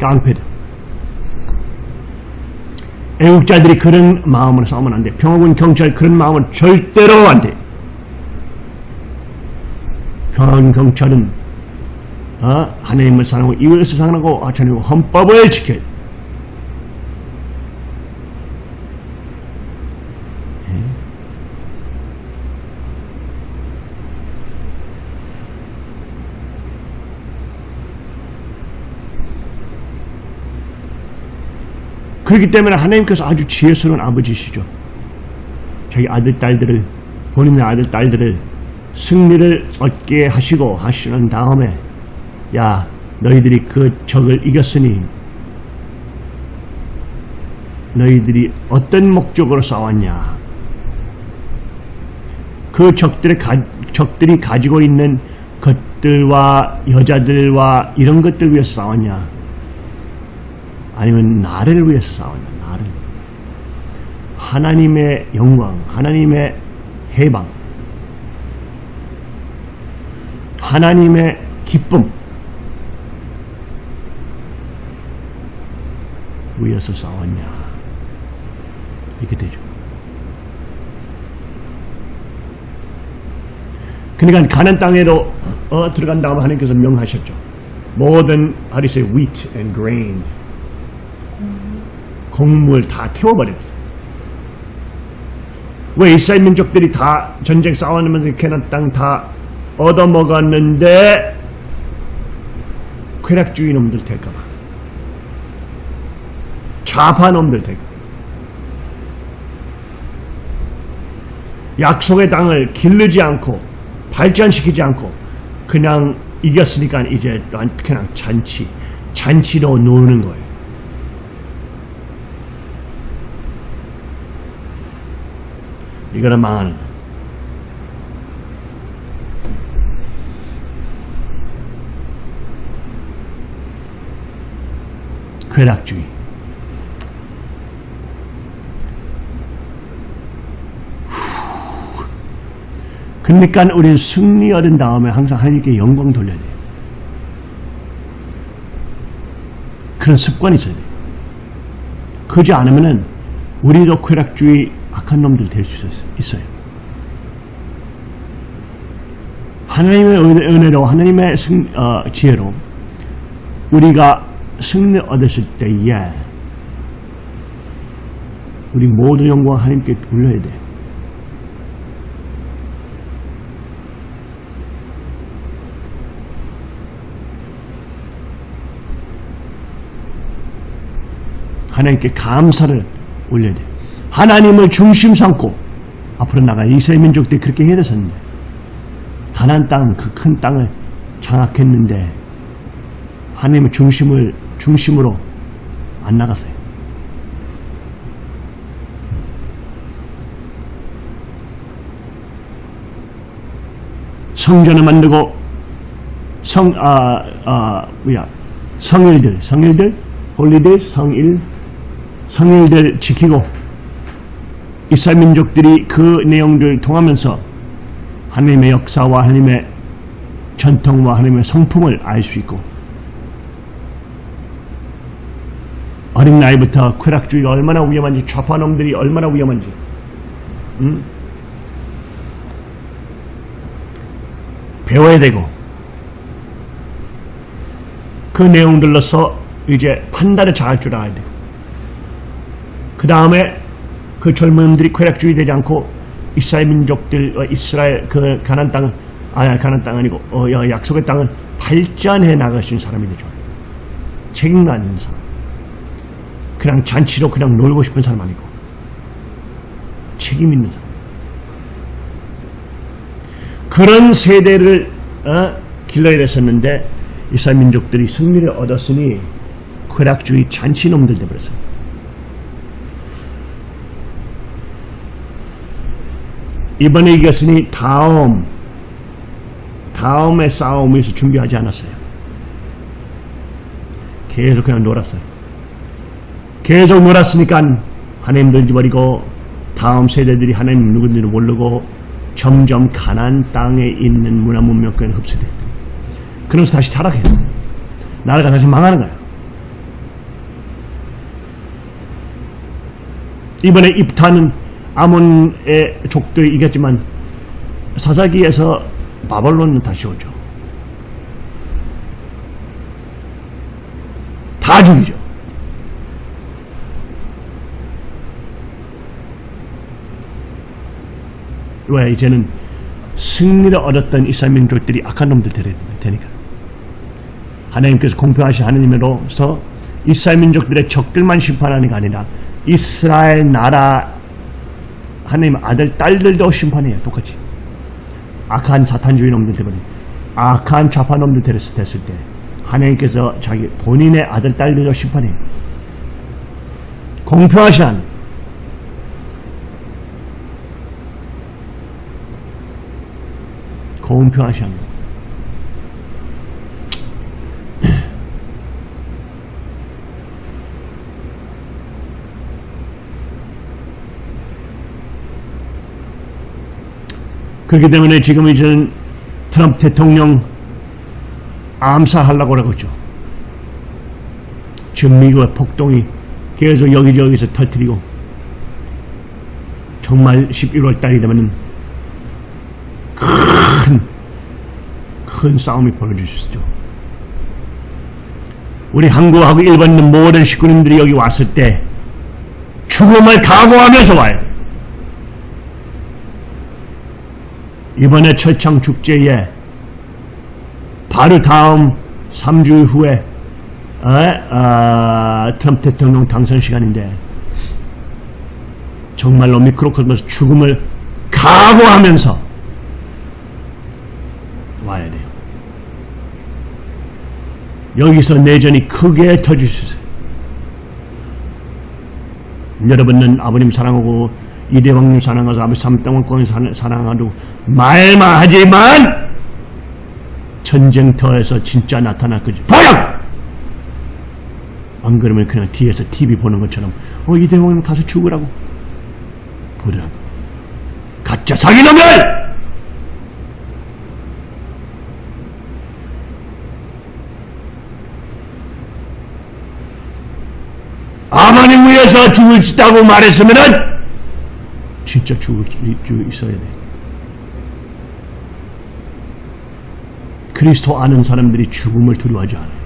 깡패들 애국자들이 그런 마음으로 싸우면 안 돼. 평화군 경찰 그런 마음은 절대로 안 돼. 평화군 경찰은 어? 하나님을 사랑하고 이웃을 사랑하고 하나님 헌법을 지켜야 돼. 그렇기 때문에 하나님께서 아주 지혜스러운 아버지시죠. 자기 아들, 딸들을, 본인의 아들, 딸들을 승리를 얻게 하시고 하시는 다음에, 야, 너희들이 그 적을 이겼으니, 너희들이 어떤 목적으로 싸웠냐. 그 적들의 가, 적들이 가지고 있는 것들과 여자들과 이런 것들 위해서 싸웠냐. 아니면 나를 위해서 싸웠냐, 나를. 하나님의 영광, 하나님의 해방, 하나님의 기쁨 위해서 싸웠냐. 이렇게 되죠. 그러니까 가는 땅에로 어, 들어간 다음 하나님께서 명하셨죠. 모든 하리세 wheat and grain 곡물 다 태워버렸어. 왜 이스라엘 민족들이 다 전쟁 싸워내면서 캐난 땅다 얻어먹었는데 쾌락주의 놈들 될까봐. 좌파 놈들 될까봐. 약속의 땅을 기르지 않고 발전시키지 않고 그냥 이겼으니까 이제 그냥 잔치, 잔치로 노는 거예요. 이거는 망하는 거야. 쾌락주의. 그러니까 우리는 승리 얻은 다음에 항상 하나님께 영광 돌려야 돼요. 그런 습관이 있어야 돼요. 그러지 않으면은 우리도 쾌락주의 악한 놈들 될 수 있어요. 하나님의 은혜- 은혜로 하나님의 승, 어, 지혜로 우리가 승리 얻었을 때에 우리 모든 영광 하나님께 돌려야 돼. 하나님께 감사를 올려야 돼. 하나님을 중심 삼고 앞으로 나가 이스라엘 민족들이 그렇게 해야 됐었는데 가난 땅, 그 큰 땅을 장악했는데 하나님의 중심을 중심으로 안 나갔어요. 성전을 만들고 성, 아, 아, 뭐야, 성일들, 성일들, holiday, 성일, 성일들 지키고 이스라엘 민족들이 그 내용들을 통하면서 하나님의 역사와 하나님의 전통과 하나님의 성품을 알 수 있고 어린 나이부터 쾌락주의가 얼마나 위험한지 좌파놈들이 얼마나 위험한지 음? 배워야 되고 그 내용들로서 이제 판단을 잘 할 줄 알아야 돼요. 그 다음에 그 젊은들이 쾌락주의 되지 않고 이스라엘 민족들, 어, 이스라엘 그 가난 땅을 아니 가난 땅 아니고 어, 야, 약속의 땅을 발전해 나갈 수 있는 사람이 되죠. 책임감 있는 사람. 그냥 잔치로 그냥 놀고 싶은 사람 아니고 책임 있는 사람. 그런 세대를 어, 길러야 됐었는데 이스라엘 민족들이 승리를 얻었으니 쾌락주의 잔치놈들 되버렸어요. 이번에 이겼으니 다음 다음의 싸움을 위해서 준비하지 않았어요. 계속 그냥 놀았어요. 계속 놀았으니까 하나님 던져버리고 다음 세대들이 하나님 누군지를 모르고 점점 가난 땅에 있는 문화 문명권에 흡수돼. 그러면서 다시 타락해요. 나라가 다시 망하는 거야. 이번에 입타는 아몬의 족들이 이겼지만 사사기에서 바벨론은 다시 오죠. 다 죽이죠. 왜 이제는 승리를 얻었던 이스라엘 민족들이 악한 놈들 되니까 하나님께서 공평하신 하나님으로서 이스라엘 민족들의 적들만 심판하는 게 아니라 이스라엘 나라 하나님 아들 딸들도 심판해요. 똑같이. 악한 사탄주의 놈들 때문에. 악한 좌파 놈들 됐을, 됐을 때. 하나님께서 자기 본인의 아들 딸들도 심판해요. 공평하신 하나님 공평하신 하나님 그렇기 때문에 지금 이제는 트럼프 대통령 암살하려고 그러고 있죠. 지금 미국의 폭동이 계속 여기저기서 터뜨리고 정말 11월 달이 되면 큰, 큰 싸움이 벌어질 수 있죠. 우리 한국하고 일본 있는 모든 식구님들이 여기 왔을 때 죽음을 각오하면서 와요. 이번에 철장 축제에 바로 다음 3주 후에 어, 어, 트럼프 대통령 당선 시간인데 정말로 미크로코스모스 죽음을 각오하면서 와야 돼요. 여기서 내전이 크게 터질 수 있어요. 여러분은 아버님 사랑하고 이대왕님 사랑하서 아버지 삼땅왕권 사랑하고 말만 하지만 전쟁터에서 진짜 나타날 거지. 보라! 안 그러면 그냥 뒤에서 TV 보는 것처럼 어 이대왕님 가서 죽으라고 보라고 가짜 사기놈들! 아마님 위해서 죽을 수 있다고 말했으면은 진짜 죽을 수 있어야 돼. 그리스도 아는 사람들이 죽음을 두려워하지 않아요.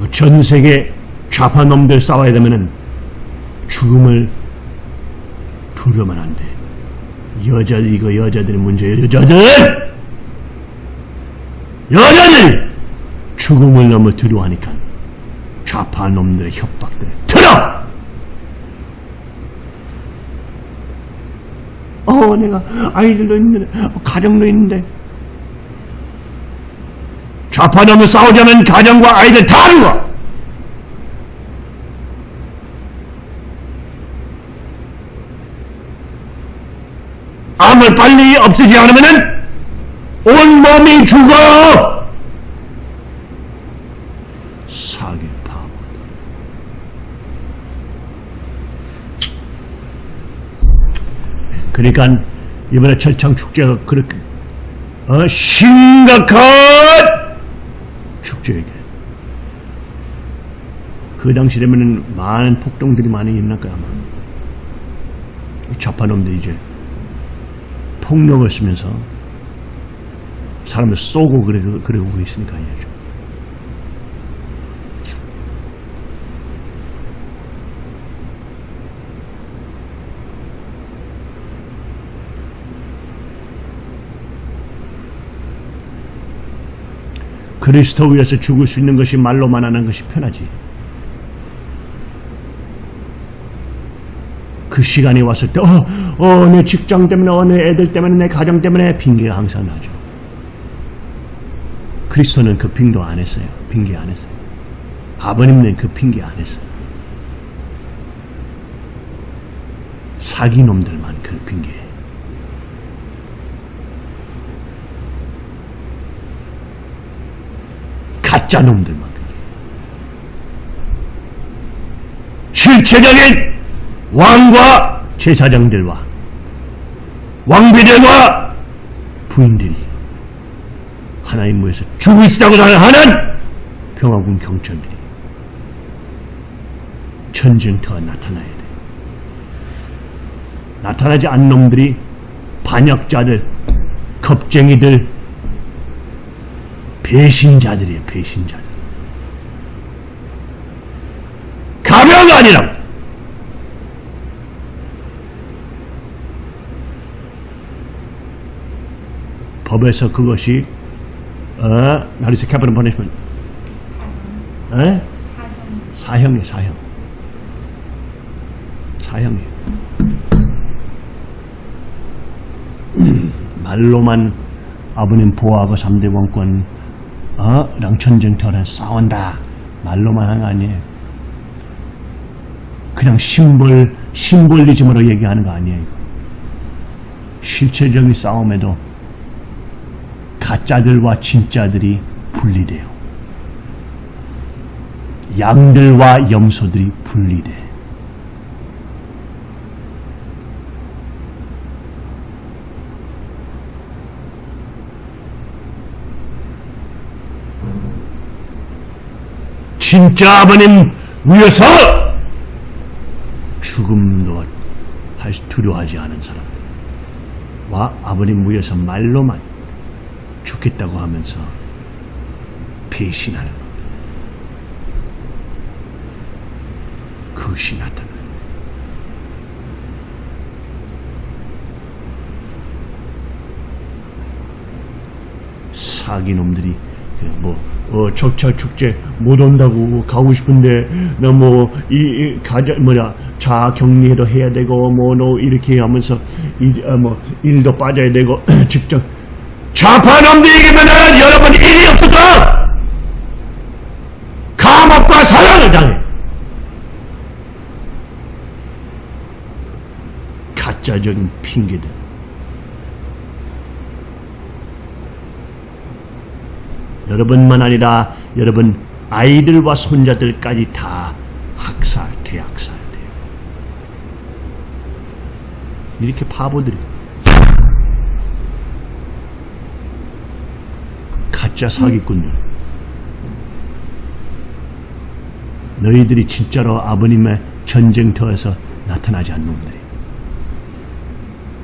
그전 세계 좌파 놈들 싸워야 되면은 죽음을 두려우면 안 돼. 여자들 이거 여자들의 문제예요. 여자들 여자들 죽음을 너무 두려워하니까 좌파 놈들의 협박들 들어. 어 내가 아이들도 있는데 어, 가정도 있는데 좌파 놈을 싸우자면 가정과 아이들 다 죽어. 암을 빨리 없애지 않으면은 온 몸이 죽어. 사기 바보. 그러니까 이번에 철창 축제가 그렇게 어, 심각한 축제에게. 그 당시라면은 많은 폭동들이 많이 일어날 거야 아마. 좌파놈들이 이제 폭력을 쓰면서 사람을 쏘고 그래, 그러고 있으니까 이죠 그리스도 위해서 죽을 수 있는 것이 말로만 하는 것이 편하지. 그 시간이 왔을 때, 어, 어, 내 직장 때문에, 어, 내 애들 때문에, 내 가정 때문에 핑계가 항상 나죠. 그리스도는 그 핑도 안 했어요. 핑계 안 했어요. 아버님은 그 핑계 안 했어요. 사기놈들만 그 핑계. 가짜 놈들만 핑계. 실체적인 왕과 제사장들과 왕비들과 부인들이 하나님 모에서 수 있다고 하는 평화군 경찰들이 전쟁터가 나타나야 돼. 나타나지 않는 놈들이 반역자들, 겁쟁이들, 배신자들이에요, 배신자들. 가벼가 아니라 법에서 그것이 어, that is capital punishment 에? 사형이에요 사형 사형이에요 음, 말로만 아버님 보호하고 3대 왕권 어? 랑천쟁터는 싸운다 말로만 하는 거 아니에요 그냥 심볼 심볼리즘으로 얘기하는 거 아니에요 실체적인 싸움에도 가짜들과 진짜들이 분리돼요. 양들과 염소들이 분리돼. 진짜 아버님 위해서 죽음도 할 두려워하지 않은 사람들과 아버님 위해서 말로만 죽겠다고 하면서 배신하는 것. 그것이 나타나요. 사기놈들이 뭐 어, 적차 축제 못 온다고 가고 싶은데 나뭐이 가자 뭐냐 자 격리도 해야 되고 뭐너 이렇게 하면서 이, 어, 뭐 일도 빠져야 되고 직접 좌파 놈들에게면은 여러분 일이 없을까? 감옥과 사형을 당해. 가짜적인 핑계들. 여러분만 아니라 여러분 아이들과 손자들까지 다 학살, 대학살 돼요. 이렇게 바보들이 가짜 사기꾼들. 너희들이 진짜로 아버님의 전쟁터에서 나타나지 않는 놈들이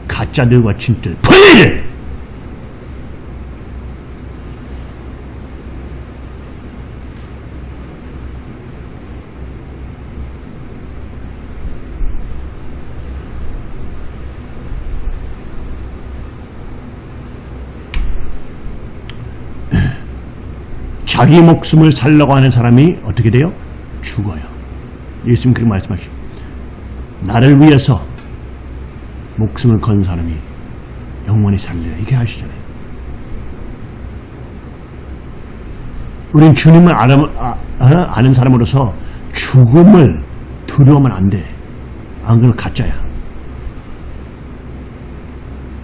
가짜들과 진짜 분리를 자기 목숨을 살려고 하는 사람이 어떻게 돼요? 죽어요. 예수님 그렇게 말씀하시죠. 나를 위해서 목숨을 건 사람이 영원히 살리라. 이렇게 하시잖아요. 우린 주님을 아는, 아, 어? 아는 사람으로서 죽음을 두려우면 안 돼. 안 그러면 가짜야.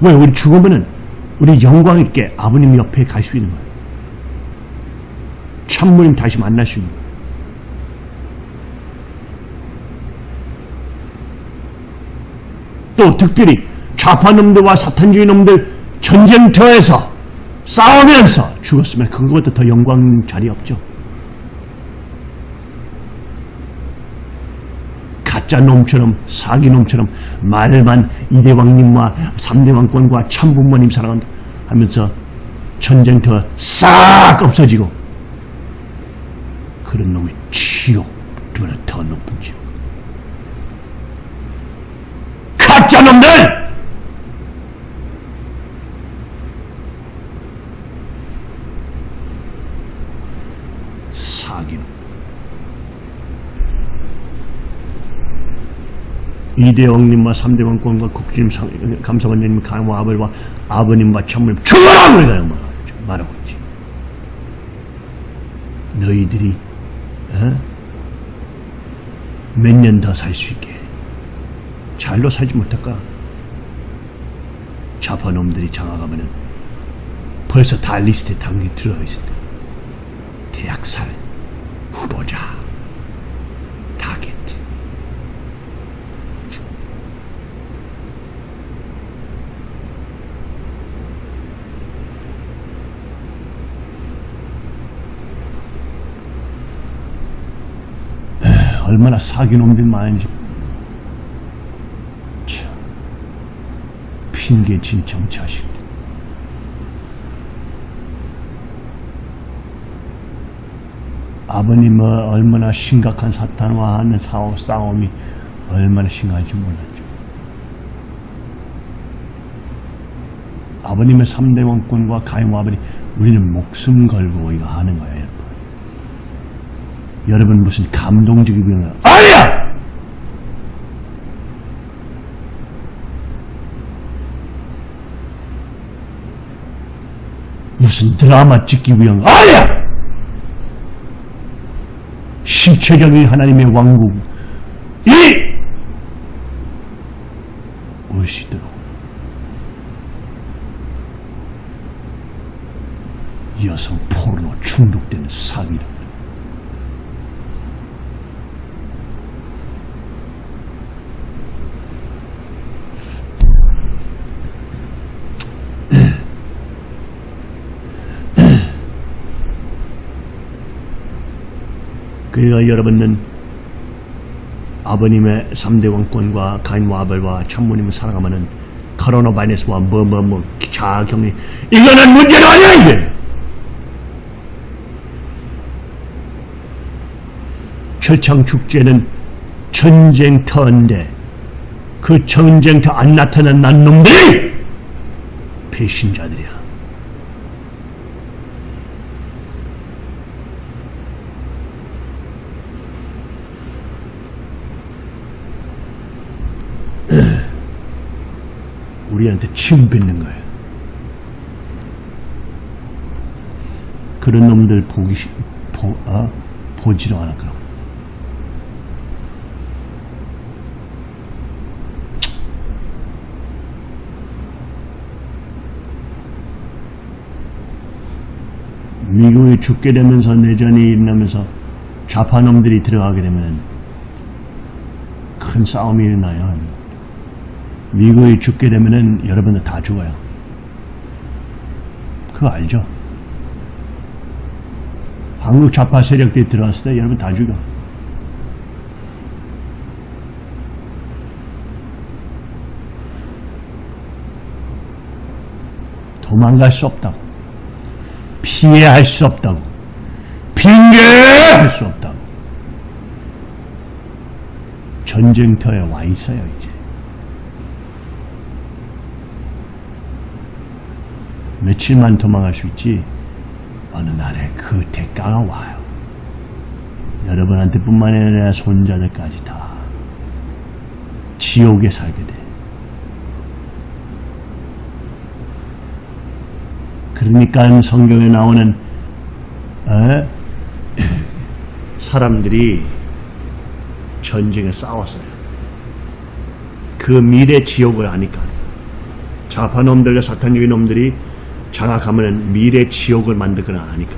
왜? 우리 죽으면은 우리 영광 있게 아버님 옆에 갈 수 있는 거야. 참모님 다시 거야. 또 특별히 좌파놈들과 사탄주의 놈들 전쟁터에서 싸우면서 죽었으면 그것도 더 영광 자리 없죠. 가짜 놈처럼 사기 놈처럼 말만 이대왕님과 삼대왕권과 참부모님 사랑한다 하면서 전쟁터 싹 없어지고 그런 놈의 지옥보다 더 높은 지옥. 가짜 놈들! 사기놈. 이대왕님과 삼대왕권과 국진 감사원님 강화 아버지와 아버님과 참모님 죽어라! 그래가 말하고 있지. 너희들이 어? 몇 년 더 살 수 있게. 잘로 살지 못할까? 좌파놈들이 장악하면은 벌써 다 리스트에 당기 들어가 있을 때 대학살 후보자 타겟 얼마나 사기놈들 많은지. 참 핑계진 정자식들 아버님은 얼마나 심각한 사탄과 하는 싸움, 싸움이 얼마나 심각한지 몰랐죠. 아버님의 삼대 원권과 가용 아버님 우리는 목숨 걸고 이거 하는 거예요, 여러분. 무슨 감동적이면 아니야! 무슨 드라마 찍기 위한 거 아니야! 실체적인 하나님의 왕국 이 오시도록 여성 포르노 중독되는 사기를 그러니까 여러분은 아버님의 3대 왕권과 가인과 아벨과 참모님을 사랑하면은 코로나 바이러스와 뭐뭐뭐 자경이 이거는 문제가 아니야 이게! 철창 축제는 전쟁터인데 그 전쟁터 안 나타난 난 놈들이 배신자들이야 우리한테 침 뱉는 거예요. 그런 놈들 보기, 보, 어? 보지도 않을 거라고. 미국이 죽게 되면서 내전이 일어나면서 좌파놈들이 들어가게 되면 큰 싸움이 일어나요. 미국이 죽게 되면은 여러분들 다 죽어요. 그거 알죠? 한국 좌파 세력들이 들어왔을 때 여러분 다 죽어. 도망갈 수 없다고. 피해할 수 없다고. 핑계할 수 없다고. 전쟁터에 와 있어요, 이제. 며칠만 도망갈 수 있지, 어느 날에 그 대가가 와요. 여러분한테 뿐만 아니라 손자들까지 다 지옥에 살게 돼. 그러니까 성경에 나오는 에? 사람들이 전쟁에 싸웠어요. 그 미래 지옥을 아니까 좌파놈들과 사탄적인 놈들이 장악하면 미래 지옥을 만들거나 아니까.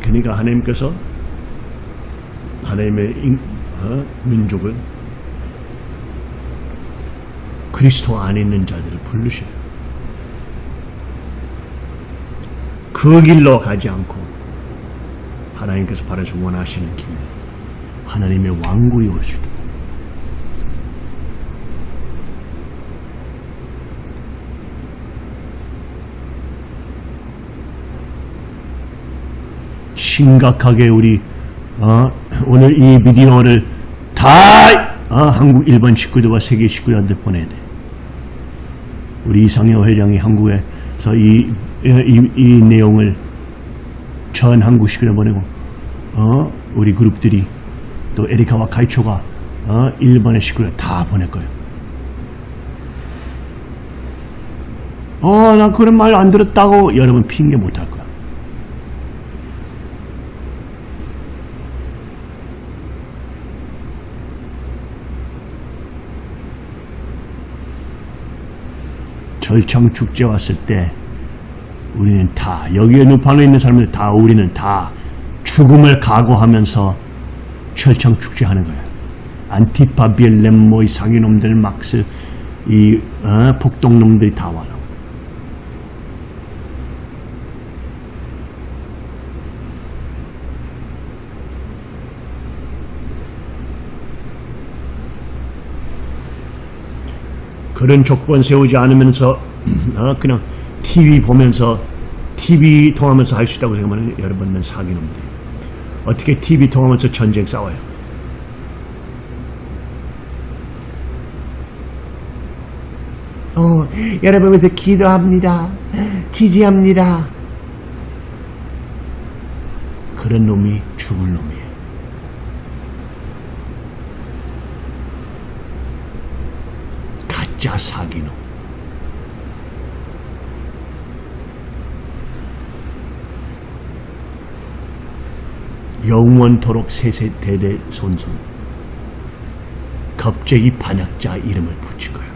그러니까 하나님께서 하나님의 인- 어? 민족을 그리스도 안에 있는 자들을 부르셔요. 그 길로 가지 않고 하나님께서 바라서 원하시는 길 하나님의 왕국이 있 심각하게 우리 어, 오늘 이 비디오를 다 어, 한국 일본 식구들과 세계 식구들한테 보내야 돼. 우리 이상효 회장이 한국에서 이, 이, 이 내용을 전 한국 식구들 보내고 어, 우리 그룹들이 또 에리카와 카이초가 어, 일본의 식구들 다 보낼 거예요. 어, 나 그런 말 안 들었다고 여러분 핑계 못 할 거야. 절창 축제 왔을 때 우리는 다 여기에 누판에 있는 사람들 다 우리는 다 죽음을 각오하면서 철창 축제 하는 거야. 안티파 빌렘 뭐이 상인놈들 막스 이 어, 폭동놈들이 다 와요. 그런 조건 세우지 않으면서 어, 그냥 TV 보면서 TV 통하면서 할 수 있다고 생각하면 여러분은 사기놈들이에요. 어떻게 TV 통하면서 전쟁 싸워요? 어, 여러분에서 기도합니다. 기도합니다. 그런 놈이 죽을 놈이에요. 가짜 사기놈. 영원토록 세세대대 손손 갑자기 반역자 이름을 거예요.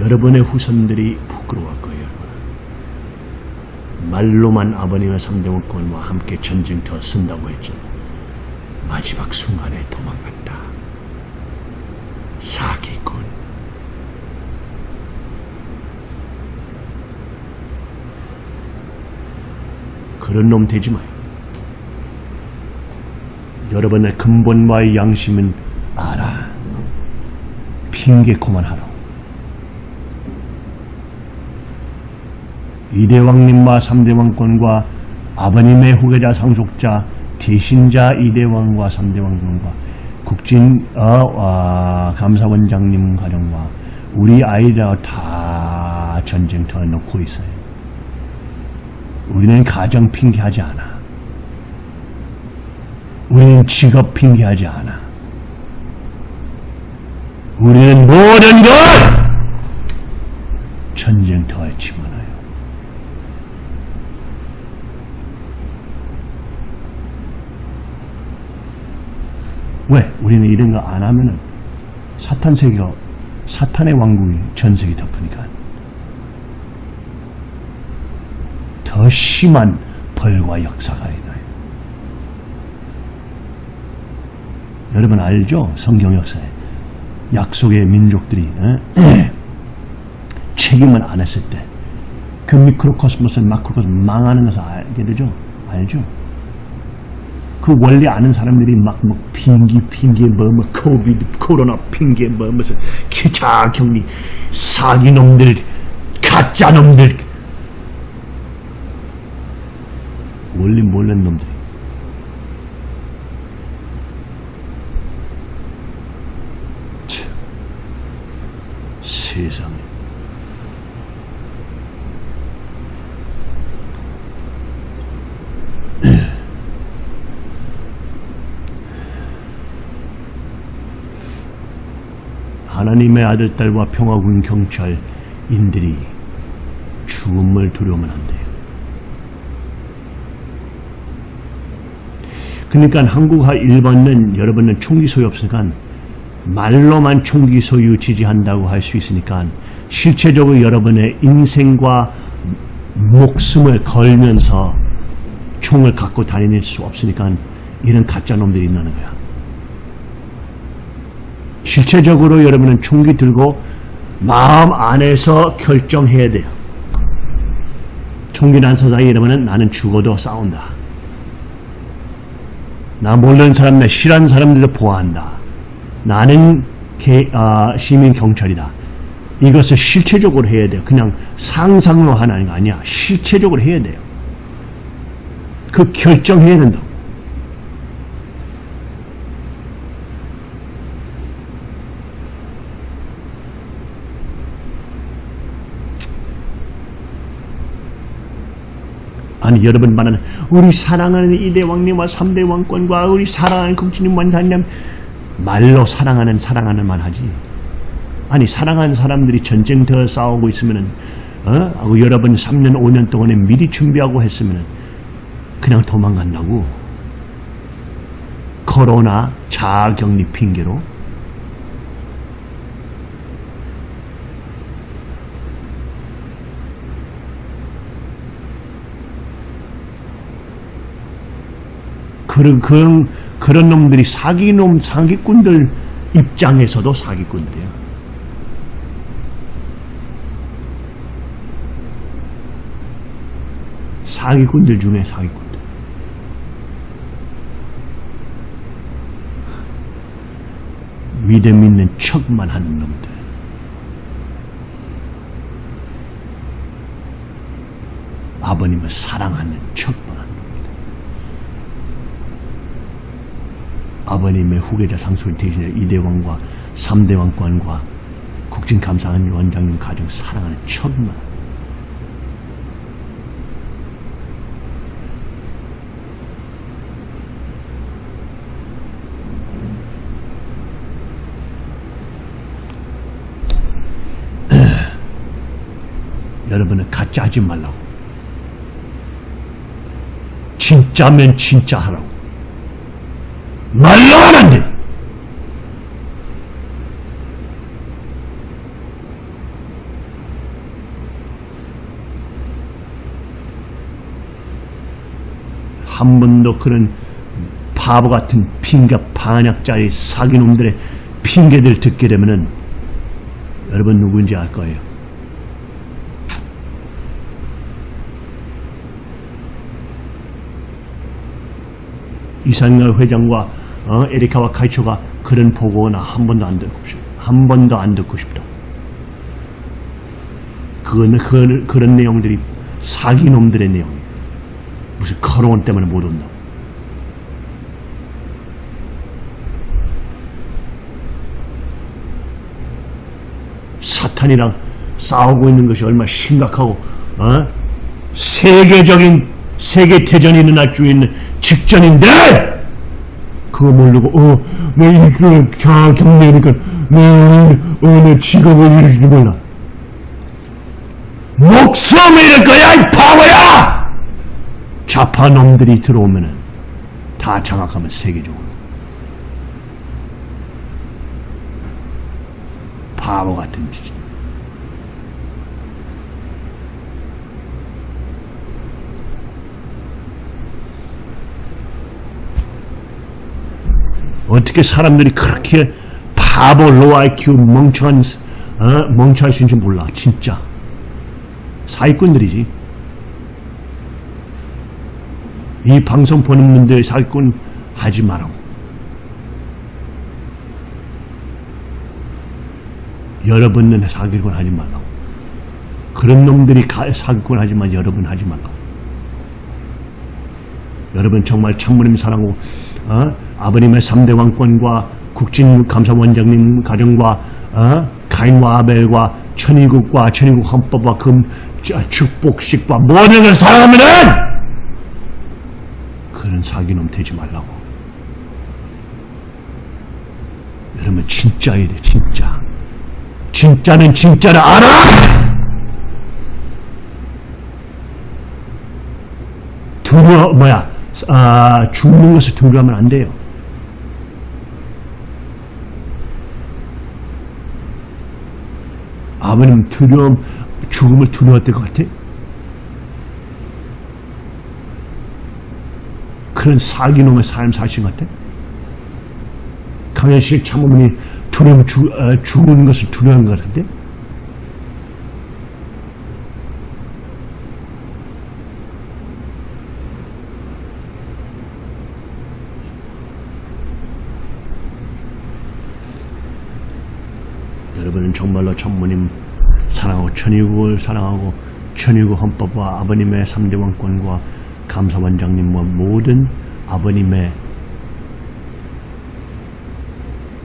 여러분의 후손들이 부끄러워할 거예요. 여러분. 말로만 아버님의 삼대원권과 함께 전쟁터 쓴다고 했죠. 마지막 순간에 도망갔다. 사기꾼. 그런 놈 되지 마요. 여러분의 근본과의 양심은 알아. 핑계 그만하라. 이대왕님과 삼대왕권과 아버님의 후계자 상속자 대신자 이대왕과 삼대왕권과 국진 어, 어, 감사원장님 가정과 우리 아이들 다 전쟁터에 놓고 있어요. 우리는 가정 핑계하지 않아. 우리는 직업 핑계하지 않아. 우리는 모든 것 전쟁터에 집어넣어요. 왜? 우리는 이런 거 안 하면은 사탄 세계가 사탄의 왕국이 전 세계 덮으니까 더 심한 벌과 역사가 일어나요. 여러분 알죠? 성경 역사에 약속의 민족들이 어? 책임을 안 했을 때 그 미크로코스모스 마크로코스모스 망하는 것을 알게 되죠? 알죠? 그 원래 아는 사람들이 막, 뭐, 핑기, 핑계, 뭐, 뭐, COVID, 코로나 핑계, 뭐, 무슨, 자가 격리, 사기놈들, 가짜놈들, 원래 몰랐는 놈들이. 참, 세상에. 하나님의 아들, 딸과 평화군 경찰인들이 죽음을 두려우면 안 돼요. 그러니까 한국과 일본은 여러분은 총기 소유 없으니까 말로만 총기 소유 지지한다고 할 수 있으니까 실체적으로 여러분의 인생과 목숨을 걸면서 총을 갖고 다닐 수 없으니까 이런 가짜 놈들이 있는 거야. 실체적으로 여러분은 총기 들고 마음 안에서 결정해야 돼요. 총기 난 사장이 여러분은 나는 죽어도 싸운다. 나 모르는 사람, 나 싫어하는 사람들도 보호한다. 나는 개, 아, 시민 경찰이다. 이것을 실체적으로 해야 돼요. 그냥 상상로 하는 거 아니야. 실체적으로 해야 돼요. 그 결정해야 된다. 아니 여러분 말하는 우리 사랑하는 이대 왕님과 삼대 왕권과 우리 사랑하는 국진님 원사님 말로 사랑하는 사랑하는 말 하지. 아니 사랑하는 사람들이 전쟁터 싸우고 있으면은 어? 하고 여러분 3년 5년 동안에 미리 준비하고 했으면은 그냥 도망간다고. 코로나 자격리 핑계로 그런, 그런, 그런 놈들이 사기놈, 사기꾼들 입장에서도 사기꾼들이야. 사기꾼들 중에 사기꾼들. 믿음 있는 척만 하는 놈들. 아버님을 사랑하는 척만 하는 놈들. 아버님의 후계자 상수를 대신해 이대왕과 삼대왕권과 국진감사원 원장님 가정 사랑하는 척만 여러분은 가짜 하지 말라고. 진짜면 진짜 하라고. 말로 돼. 한 번도 그런 바보 같은 핑계 반약자의 사기놈들의 핑계들 듣게 되면은 여러분 누구인지 알 거예요. 이상열 회장과 어, 에리카와 카이초가 그런 보고나 한 번도 안 듣고 싶다. 한 번도 안 듣고 싶다. 그거는 그, 그런 내용들이 사기놈들의 내용이에요. 무슨 커로원 때문에 못 온다. 사탄이랑 싸우고 있는 것이 얼마나 심각하고 어? 세계적인 세계 대전이 일어날 수 있는 직전인데 그거 모르고 어내 이거 자 경례니까 내어내 직업을 이루지 몰라. 목숨을 잃을 거야 이 바보야! 좌파 놈들이 들어오면은 다 장악하면 세계적으로. 바보 같은 짓. 어떻게 사람들이 그렇게 바보 low IQ 멍청한 어? 멍청할 수 있는지 몰라 진짜 사기꾼들이지 이 방송 보는 분들 사기꾼 하지 말라고 여러분은 사기꾼 하지 말라고 그런 놈들이 가- 사기꾼 하지만 여러분 하지 말라고 여러분 정말 참모님 사랑하고 어? 아버님의 3대 왕권과 국진감사원장님 가정과 어? 가인과 아벨과 천일국과 천일국 헌법과 금 저- 축복식과 모든 걸 사랑하면은 그런 사기놈 되지 말라고 여러분 진짜야 돼 진짜 진짜는 진짜를 알아 두려워 뭐야 아, 죽는 것을 두려워하면 안 돼요. 아버님 두려움 죽음을 두려웠던 것 같아? 그런 사기놈의 삶 사신 것 같아? 강현식 참어머니 두려움 죽, 어, 죽는 것을 두려워한 것 같은데? 여러분은 정말로 천모님 사랑하고 천일국을 사랑하고 천일국 헌법과 아버님의 3대 왕권과 감사원장님과 모든 아버님의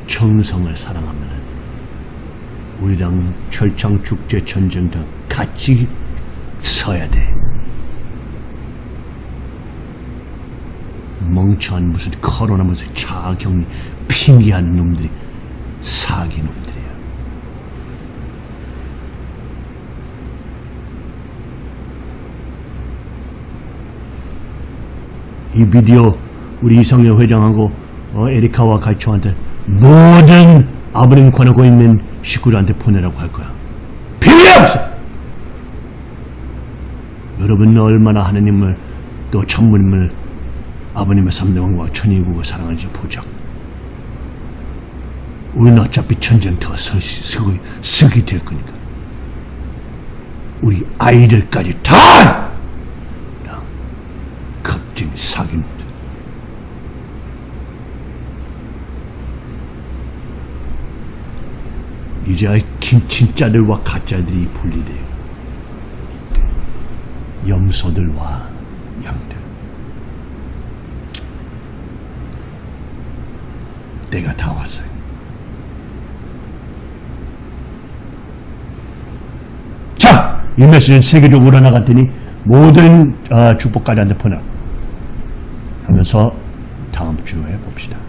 정성을 사랑하면 우리랑 철창 축제 전쟁 다 같이 서야 돼. 멍청한 무슨 코로나 무슨 차격리 핑계한 놈들이 사기 놈들 이 비디오 우리 이성열 회장하고 어, 에리카와 가이초한테 모든 아버님 권하고 있는 식구들한테 보내라고 할 거야. 필요 없어. 여러분은 얼마나 하나님을 또 천부님을 아버님의 삼대왕과 천의국을 사랑하는지 보자. 우리는 어차피 서시, 서기, 서기 될 거니까. 우리 아이들까지 다! 야, 겁쟁이 사기놈들. 이제 긴- 진짜들과 가짜들이 분리돼요. 염소들과 양들. 때가 다 왔어요. 자, 이 메시지는 세계적으로 나갔더니 모든 어, 축복가들한테 보내 하면서 다음 주에 봅시다.